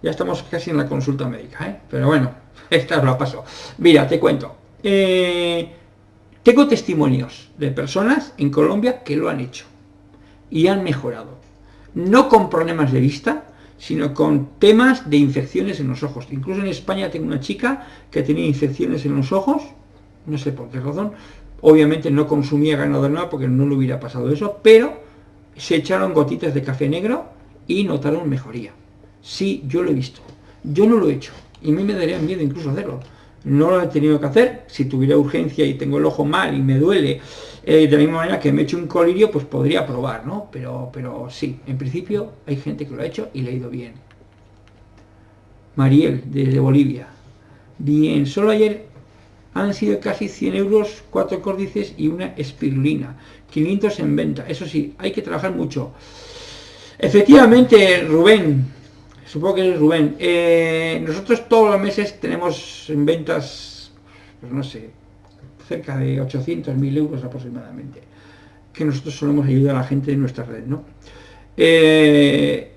ya estamos casi en la consulta médica, ¿eh? pero bueno, esta la paso. Mira, te cuento. Eh, tengo testimonios de personas en Colombia que lo han hecho y han mejorado. No con problemas de vista, sino con temas de infecciones en los ojos. Incluso en España tengo una chica que tenía infecciones en los ojos, no sé por qué razón, obviamente no consumía ganado nada porque no le hubiera pasado eso, pero se echaron gotitas de café negro y notaron mejoría. Sí, yo lo he visto. Yo no lo he hecho y a mí me daría miedo incluso hacerlo no lo he tenido que hacer, si tuviera urgencia y tengo el ojo mal y me duele, eh, de la misma manera que me he hecho un colirio, pues podría probar, ¿no? Pero, pero sí, en principio hay gente que lo ha hecho y le ha ido bien. Mariel, desde Bolivia. Bien, solo ayer han sido casi 100 euros, cuatro córdices y una espirulina. 500 en venta. Eso sí, hay que trabajar mucho. Efectivamente, Rubén, Supongo que es Rubén. Eh, nosotros todos los meses tenemos en ventas, pues no sé, cerca de 800, 1000 euros aproximadamente, que nosotros solemos ayudar a la gente en nuestra red, ¿no? Eh,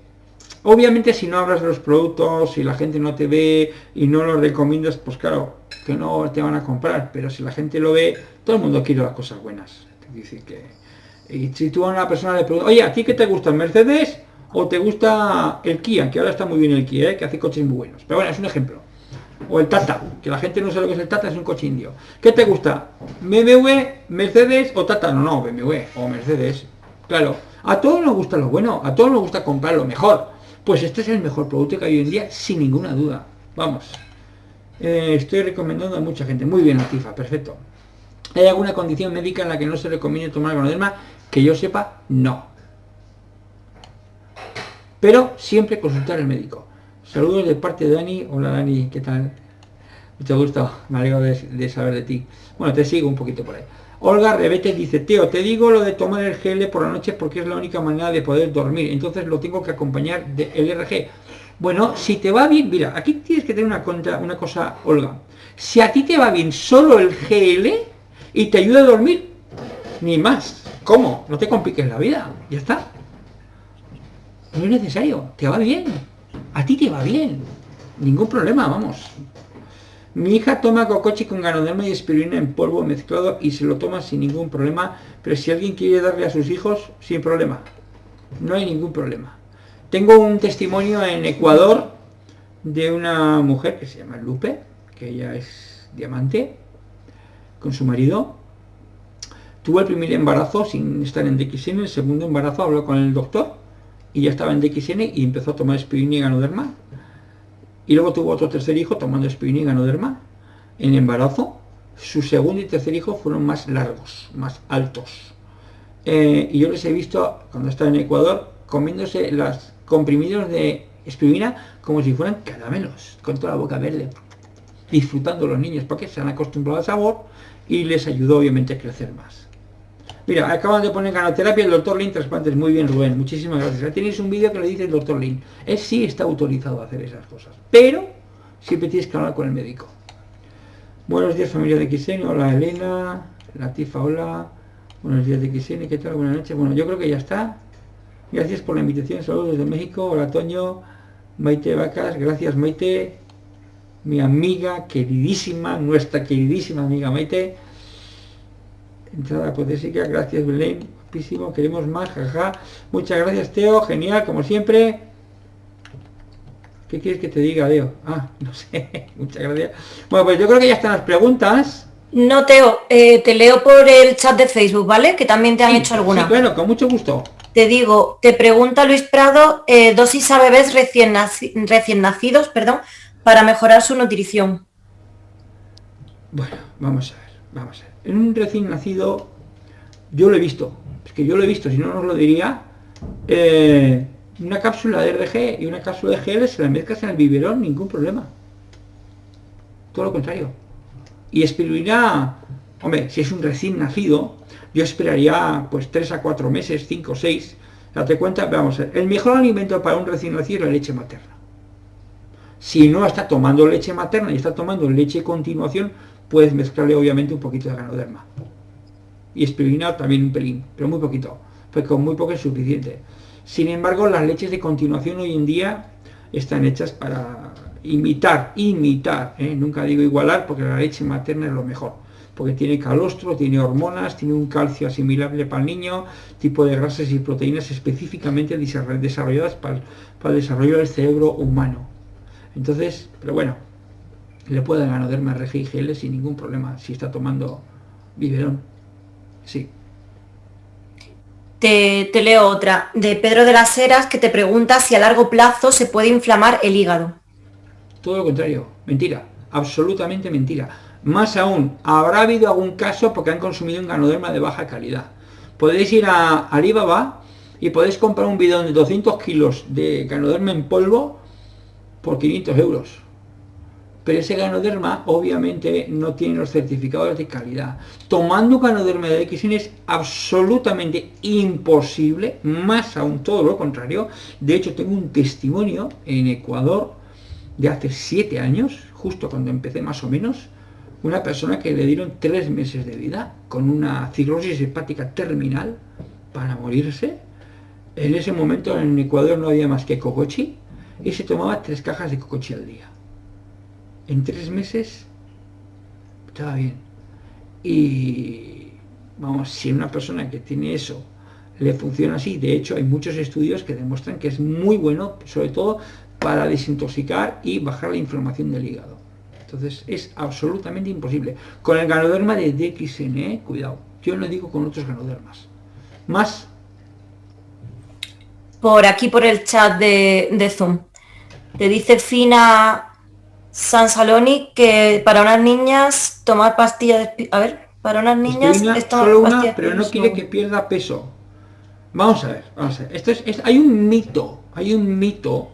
obviamente si no hablas de los productos, si la gente no te ve y no los recomiendas, pues claro, que no te van a comprar, pero si la gente lo ve, todo el mundo quiere las cosas buenas. Dice que, y si tú a una persona le preguntas, oye, ¿a ti qué te gusta el Mercedes? O te gusta el Kia, que ahora está muy bien el Kia, ¿eh? que hace coches muy buenos. Pero bueno, es un ejemplo. O el Tata, que la gente no sabe lo que es el Tata, es un coche indio. ¿Qué te gusta? ¿BMW, Mercedes o Tata? No, no, BMW o Mercedes. Claro, a todos nos gusta lo bueno, a todos nos gusta comprar lo mejor. Pues este es el mejor producto que hay hoy en día, sin ninguna duda. Vamos. Eh, estoy recomendando a mucha gente. Muy bien, Atifa, perfecto. ¿Hay alguna condición médica en la que no se recomiende tomar ganoderma? Que yo sepa, no pero siempre consultar al médico. Saludos de parte de Dani. Hola Dani, ¿qué tal? Mucho gusto, me alegro de, saber de ti. Bueno, te sigo un poquito por ahí. Olga Rebete dice, Teo, te digo lo de tomar el GL por la noche porque es la única manera de poder dormir. Entonces lo tengo que acompañar del RG. Bueno, si te va bien, mira, aquí tienes que tener una, una cosa, Olga. Si a ti te va bien solo el GL y te ayuda a dormir, ni más ¿Cómo? No te compliques la vida, ya está. No es necesario, te va bien. A ti te va bien. Ningún problema, vamos. Mi hija toma cocochi con ganoderma y espirulina en polvo mezclado y se lo toma sin ningún problema, pero si alguien quiere darle a sus hijos, sin problema. No hay ningún problema. Tengo un testimonio en Ecuador de una mujer que se llama Lupe, que ella es diamante, con su marido. Tuvo el primer embarazo sin estar en DXN, el segundo embarazo habló con el doctor y ya estaba en DXN y empezó a tomar espirulina y ganoderma. Y luego tuvo otro tercer hijo tomando espirulina y ganoderma. En embarazo, su segundo y tercer hijo fueron más largos, más altos. Eh, y yo les he visto, cuando estaba en Ecuador, comiéndose las comprimidos de espirulina como si fueran caramelos, con toda la boca verde, disfrutando los niños porque se han acostumbrado al sabor y les ayudó obviamente a crecer más. Mira, acaban de poner ganoterapia el doctor Lin trasplantes. Muy bien, Rubén. Muchísimas gracias. Ya tenéis un vídeo que le dice el doctor Lin. Él sí está autorizado a hacer esas cosas. Pero siempre tienes que hablar con el médico. Buenos días, familia de XN. Hola, Elena. Latifa, hola. Buenos días de XN. ¿Qué tal? Buenas noches. Bueno, yo creo que ya está. Gracias por la invitación. Saludos desde México. Hola, Toño. Maite Vacas. Gracias, Maite. Mi amiga queridísima, nuestra queridísima amiga Maite. Entrada apotésica. Gracias, Belén. Guapísimo. Queremos más. Jaja. Muchas gracias, Teo. Genial, como siempre. ¿Qué quieres que te diga, Teo? Ah, no sé. Muchas gracias. Bueno, pues yo creo que ya están las preguntas. No, Teo, eh, te leo por el chat de Facebook, ¿vale? Que también te han hecho alguna. Sí, bueno, con mucho gusto. Te digo, te pregunta Luis Prado, eh, dosis a bebés recién, recién nacidos, perdón, para mejorar su nutrición. Bueno, vamos a ver, vamos a ver. En un recién nacido, yo lo he visto, es que yo lo he visto, si no nos lo diría, eh, una cápsula de RG y una cápsula de GL se la mezclas en el biberón, ningún problema. Todo lo contrario. Y espirulina, hombre, si es un recién nacido, yo esperaría pues 3 a 4 meses, 5 o 6. Date cuenta, vamos el mejor alimento para un recién nacido es la leche materna. Si no está tomando leche materna y está tomando leche continuación, puedes mezclarle obviamente un poquito de ganoderma. Y espirulina también un pelín, pero muy poquito, pues con muy poco es suficiente. Sin embargo, las leches de continuación hoy en día están hechas para imitar, imitar, ¿eh? nunca digo igualar, porque la leche materna es lo mejor porque tiene calostro, tiene hormonas, tiene un calcio asimilable para el niño, tipo de grasas y proteínas específicamente desarrolladas para, el desarrollo del cerebro humano. Entonces, pero bueno, le puede ganoderma RG y GL sin ningún problema si está tomando biberón. Sí. Te, te, leo otra, de Pedro de las Heras, que te pregunta si a largo plazo se puede inflamar el hígado. Todo lo contrario, mentira, absolutamente mentira. Más aún, habrá habido algún caso porque han consumido un ganoderma de baja calidad. Podéis ir a Alibaba y podéis comprar un bidón de 200 kilos de ganoderma en polvo por 500 euros. Pero ese ganoderma obviamente no tiene los certificados de calidad. Tomando ganoderma de XN es absolutamente imposible, más aún todo lo contrario. De hecho tengo un testimonio en Ecuador de hace 7 años, justo cuando empecé más o menos, una persona que le dieron tres meses de vida con una cirrosis hepática terminal para morirse. En ese momento en Ecuador no había más que cocochi y se tomaba tres cajas de cocochi al día. En tres meses estaba bien. Y vamos, si una persona que tiene eso le funciona así, de hecho hay muchos estudios que demuestran que es muy bueno, sobre todo para desintoxicar y bajar la inflamación del hígado. Entonces es absolutamente imposible. Con el ganoderma de DXN, ¿eh? cuidado. Yo no digo con otros ganodermas. Más. Por aquí, por el chat de, Zoom. Te dice Fina San Saloni que para unas niñas tomar pastillas de... A ver, para unas niñas... solo una, pero no quiere que pierda peso. Vamos a ver, vamos a ver. Esto es, hay un mito, hay un mito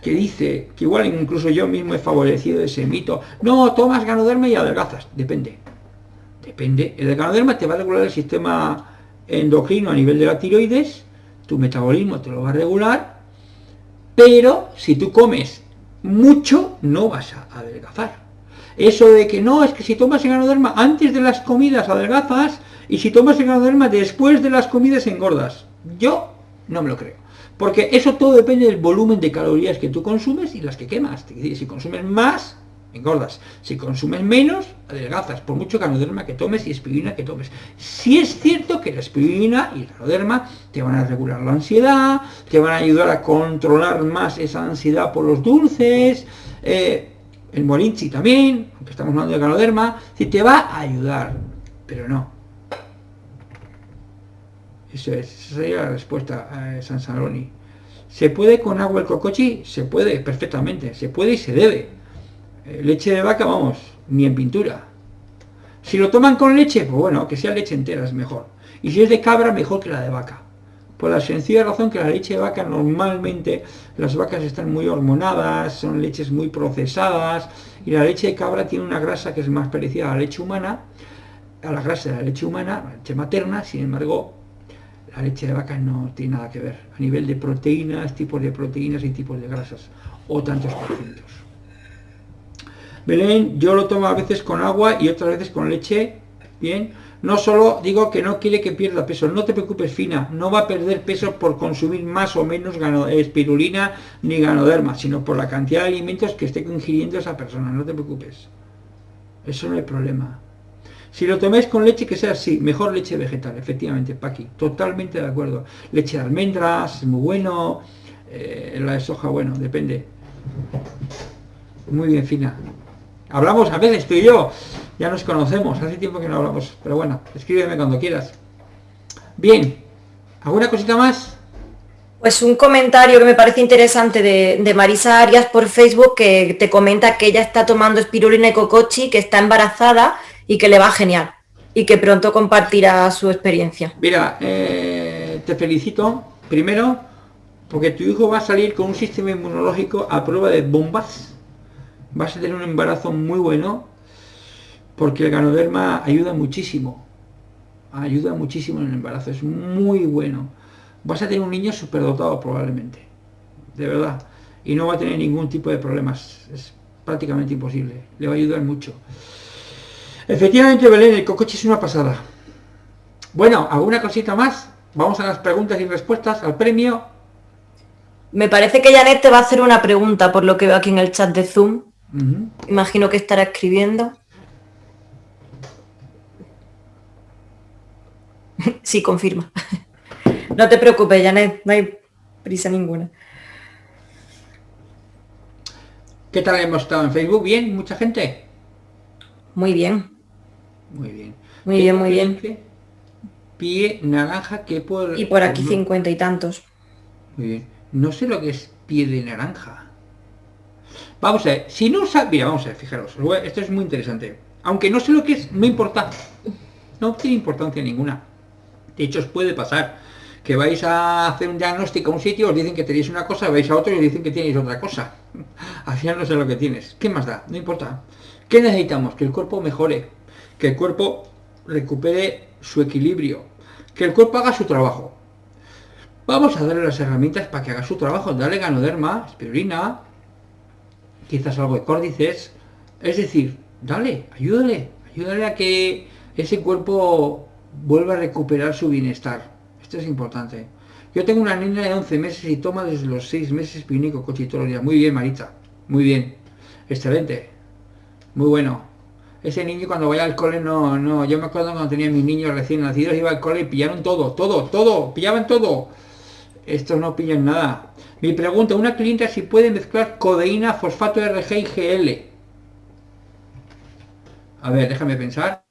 que dice, que igual incluso yo mismo he favorecido ese mito, no, tomas ganoderma y adelgazas, depende, depende, el ganoderma te va a regular el sistema endocrino a nivel de la tiroides, tu metabolismo te lo va a regular, pero si tú comes mucho, no vas a adelgazar. Eso de que no, es que si tomas ganoderma antes de las comidas adelgazas, Y si tomas el ganoderma después de las comidas engordas. Yo no me lo creo. Porque eso todo depende del volumen de calorías que tú consumes y las que quemas. Si consumes más, engordas. Si consumes menos, adelgazas, por mucho ganoderma que tomes y espirulina que tomes. Si es cierto que la espirulina y el ganoderma te van a regular la ansiedad, te van a ayudar a controlar más esa ansiedad por los dulces, eh, el morinchi también, aunque estamos hablando de ganoderma, si te va a ayudar, pero no. Eso es, sería la respuesta a San Saloni. ¿Se puede con agua el cocochi? Se puede, perfectamente, se puede y se debe eh, leche de vaca, vamos, ni en pintura. Si lo toman con leche, pues bueno, que sea leche entera es mejor. Y si es de cabra, mejor que la de vaca. Por la sencilla razón que la leche de vaca normalmente las vacas están muy hormonadas, son leches muy procesadas y la leche de cabra tiene una grasa que es más parecida a la leche humana, a la grasa de la leche humana, la leche materna, sin embargo, la leche de vaca no tiene nada que ver a nivel de proteínas, tipos de proteínas y tipos de grasas o tantos porcientos. Belén, yo lo tomo a veces con agua y otras veces con leche, bien. No solo digo que no quiere que pierda peso, no te preocupes fina, no va a perder peso por consumir más o menos espirulina ni ganoderma, sino por la cantidad de alimentos que esté ingiriendo esa persona, no te preocupes. Eso no hay problema. Si lo toméis con leche, que sea así, mejor leche vegetal, efectivamente, Paqui, totalmente de acuerdo. Leche de almendras, es muy bueno, eh, la de soja, bueno, depende. Muy bien, fina. Hablamos a veces tú y yo, ya nos conocemos, hace tiempo que no hablamos, pero bueno, escríbeme cuando quieras. Bien, ¿alguna cosita más? Pues un comentario que me parece interesante de, Marisa Arias por Facebook que te comenta que ella está tomando espirulina y cocochi, que está embarazada y que le va genial y que pronto compartirá su experiencia. Mira, eh, te felicito primero porque tu hijo va a salir con un sistema inmunológico a prueba de bombas vas a tener un embarazo muy bueno porque el ganoderma ayuda muchísimo. Ayuda muchísimo en el embarazo, es muy bueno. Vas a tener un niño superdotado probablemente, de verdad. Y no va a tener ningún tipo de problemas, es prácticamente imposible. Le va a ayudar mucho. Efectivamente, Belén, el cocoche es una pasada. Bueno, ¿alguna cosita más? Vamos a las preguntas y respuestas, al premio. Me parece que Janet te va a hacer una pregunta por lo que veo aquí en el chat de Zoom. Imagino que estará escribiendo. sí, confirma. no te preocupes, Janet, no hay prisa ninguna. ¿Qué tal hemos estado en Facebook? ¿Bien? ¿Mucha gente? Muy bien. Muy bien. Muy bien, muy bien. Pie naranja que por... Y por aquí cincuenta y tantos. Muy bien. No sé lo que es pie de naranja. Vamos a ver, si no sabes... Mira, vamos a ver, fijaros, esto es muy interesante. Aunque no sé lo que es, no importa. No tiene importancia ninguna. De hecho, os puede pasar que vais a hacer un diagnóstico a un sitio, os dicen que tenéis una cosa, vais a otro y os dicen que tenéis otra cosa. Al final no sé lo que tienes. ¿Qué más da? No importa. ¿Qué necesitamos? Que el cuerpo mejore, que el cuerpo recupere su equilibrio, que el cuerpo haga su trabajo. Vamos a darle las herramientas para que haga su trabajo. Dale ganoderma, espirulina, quizás algo de córdices. Es decir, dale, ayúdale, ayúdale a que ese cuerpo vuelva a recuperar su bienestar. Esto es importante. Yo tengo una niña de 11 meses y toma desde los 6 meses los días. Muy bien, Marita. Muy bien. Excelente. Muy bueno. Ese niño cuando vaya al cole no, no. Yo me acuerdo cuando tenía mis niños recién nacidos, iba al cole y pillaron todo, todo, todo, pillaban todo. Estos no pillan nada. Mi pregunta, una clienta si puede mezclar codeína, fosfato RG y GL. A ver, déjame pensar.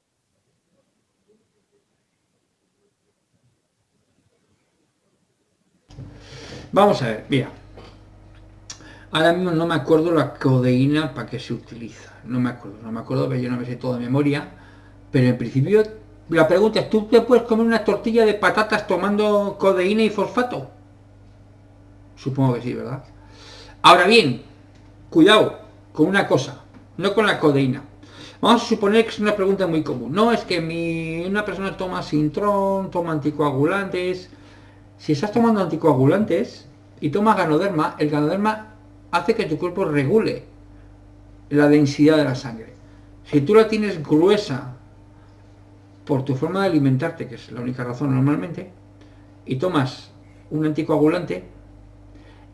Vamos a ver, mira. Ahora mismo no me acuerdo la codeína para qué se utiliza. No me acuerdo, no me acuerdo, pero yo no me sé todo de memoria. Pero en principio, la pregunta es, ¿tú te puedes comer una tortilla de patatas tomando codeína y fosfato? Supongo que sí, ¿verdad? Ahora bien, cuidado con una cosa, no con la codeína. Vamos a suponer que es una pregunta muy común. No, es que mi, una persona toma sintrón, toma anticoagulantes. Si estás tomando anticoagulantes y tomas ganoderma, el ganoderma hace que tu cuerpo regule la densidad de la sangre. Si tú la tienes gruesa por tu forma de alimentarte, que es la única razón normalmente, y tomas un anticoagulante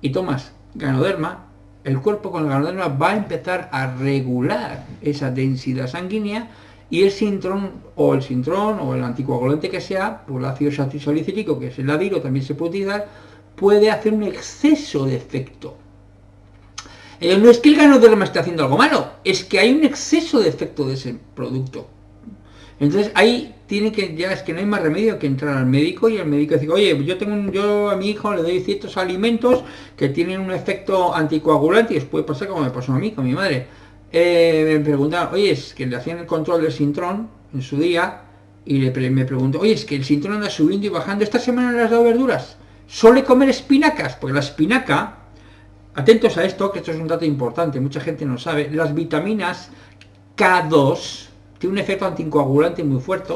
y tomas ganoderma, el cuerpo con el ganoderma va a empezar a regular esa densidad sanguínea y el sintrón o el sintrón o el anticoagulante que sea, por el ácido salicílico, que es el adiro, también se puede utilizar, puede hacer un exceso de efecto. Eh, no es que el ganoderma esté haciendo algo malo, es que hay un exceso de efecto de ese producto. Entonces ahí tiene que, ya es que no hay más remedio que entrar al médico y el médico dice, oye, yo tengo yo a mi hijo le doy ciertos alimentos que tienen un efecto anticoagulante y os puede pasar como me pasó a mí con mi madre. Eh, me preguntaron, oye, es que le hacían el control del sintrón en su día y le, me preguntó, oye, es que el sintrón anda subiendo y bajando, esta semana le has dado verduras, suele comer espinacas, porque la espinaca, atentos a esto, que esto es un dato importante, mucha gente no sabe, las vitaminas K2, tiene un efecto anticoagulante muy fuerte,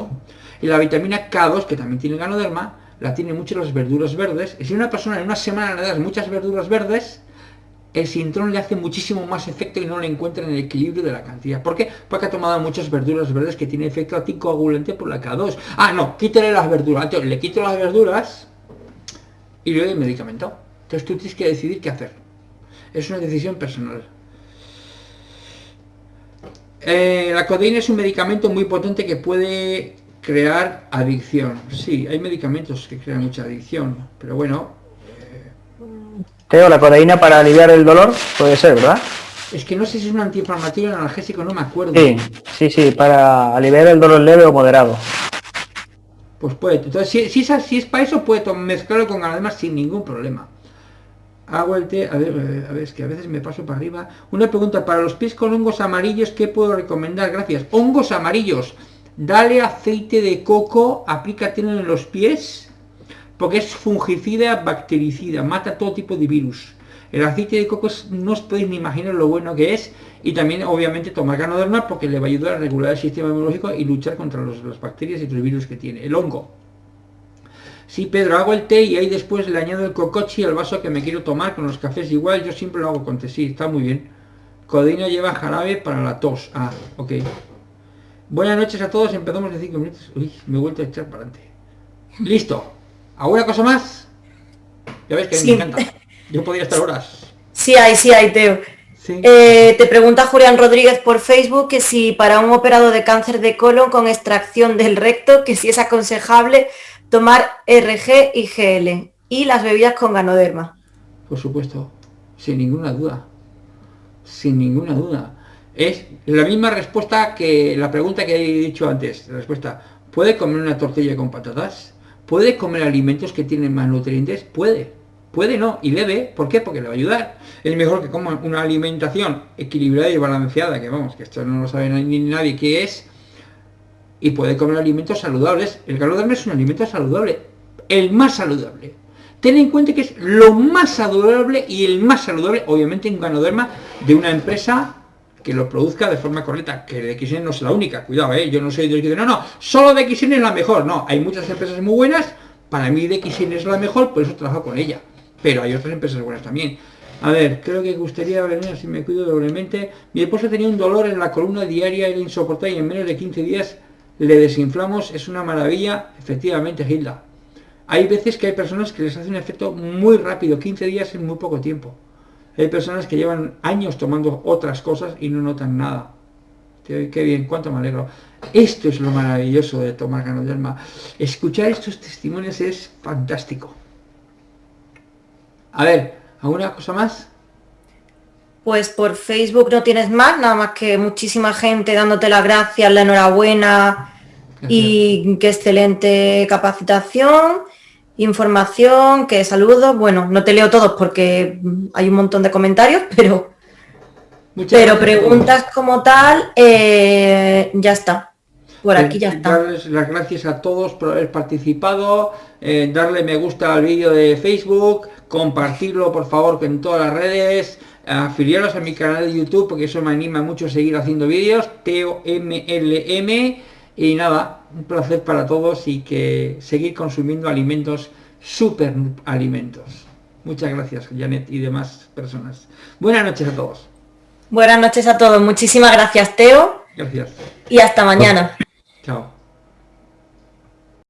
y la vitamina K2, que también tiene ganoderma, la tiene mucho las verduras verdes, y si una persona en una semana le das muchas verduras verdes, el sintrón le hace muchísimo más efecto y no le encuentra en el equilibrio de la cantidad. ¿Por qué? Porque ha tomado muchas verduras verdes que tiene efecto anticoagulante por la K2. Ah, no, quítale las verduras. Le quito las verduras y le doy el medicamento. Entonces tú tienes que decidir qué hacer. Es una decisión personal. Eh, la codeína es un medicamento muy potente que puede crear adicción. Sí, hay medicamentos que crean mucha adicción, pero bueno. Eh... Teo, la codeína para aliviar el dolor puede ser, ¿verdad? Es que no sé si es un antiinflamatorio o analgésico, no me acuerdo. Sí, sí, sí, para aliviar el dolor leve o moderado. Pues puede. Entonces, si, si, es, si es para eso, puede mezclarlo con además sin ningún problema hago el té, a ver, a ver, es que a veces me paso para arriba. Una pregunta, para los pies con hongos amarillos, ¿qué puedo recomendar? Gracias. Hongos amarillos, dale aceite de coco, aplícatelo en los pies, porque es fungicida, bactericida, mata todo tipo de virus. El aceite de coco no os podéis ni imaginar lo bueno que es, y también obviamente tomar ganoderma porque le va a ayudar a regular el sistema inmunológico y luchar contra las bacterias y los virus que tiene. El hongo. Sí, Pedro, hago el té y ahí después le añado el cocochi al vaso que me quiero tomar con los cafés igual, yo siempre lo hago con té, sí, está muy bien. Codeína lleva jarabe para la tos. Ah, ok. Buenas noches a todos, empezamos en 5 minutos. Uy, me he vuelto a echar para adelante. Listo. ¿Alguna cosa más? Ya ves que me encanta. Yo podría estar horas. Sí hay, sí hay, Teo. Eh, te pregunta Julián Rodríguez por Facebook que si para un operado de cáncer de colon con extracción del recto, que si es aconsejable tomar RG y GL y las bebidas con ganoderma. Por supuesto, sin ninguna duda. Sin ninguna duda. Es la misma respuesta que la pregunta que he dicho antes. La respuesta, ¿puede comer una tortilla con patatas? ¿Puede comer alimentos que tienen más nutrientes? Puede. Puede no, y debe, ¿por qué? Porque le va a ayudar. Es mejor que coma una alimentación equilibrada y balanceada, que vamos, que esto no lo sabe ni nadie qué es, y puede comer alimentos saludables. El ganoderma es un alimento saludable, el más saludable. Ten en cuenta que es lo más saludable y el más saludable, obviamente, un ganoderma de una empresa que lo produzca de forma correcta, que de XN no es la única, cuidado, ¿eh? yo no soy de XN, no, no, solo de XN es la mejor, no, hay muchas empresas muy buenas, para mí de XN es la mejor, por eso trabajo con ella, pero hay otras empresas buenas también. A ver, creo que gustaría venir si me cuido doblemente. Mi esposa tenía un dolor en la columna diaria, era insoportable y en menos de 15 días le desinflamos, es una maravilla, efectivamente, Hilda. Hay veces que hay personas que les hace un efecto muy rápido, 15 días en muy poco tiempo. Hay personas que llevan años tomando otras cosas y no notan nada. Qué bien, cuánto me alegro. Esto es lo maravilloso de tomar ganoderma. Escuchar estos testimonios es fantástico. A ver, ¿alguna cosa más? Pues por Facebook no tienes más, nada más que muchísima gente dándote las gracias, la enhorabuena y qué excelente capacitación, información, que saludos. Bueno, no te leo todos porque hay un montón de comentarios, pero, pero preguntas como tal, eh, ya está. Por aquí ya está. Darles las gracias a todos por haber participado, eh, darle me gusta al vídeo de Facebook, compartirlo por favor en todas las redes, afiliaros a mi canal de YouTube porque eso me anima mucho a seguir haciendo vídeos, Teo MLM y nada, un placer para todos y que seguir consumiendo alimentos, super alimentos. Muchas gracias Janet y demás personas. Buenas noches a todos. Buenas noches a todos, muchísimas gracias Teo. Gracias. Y hasta mañana. Chao.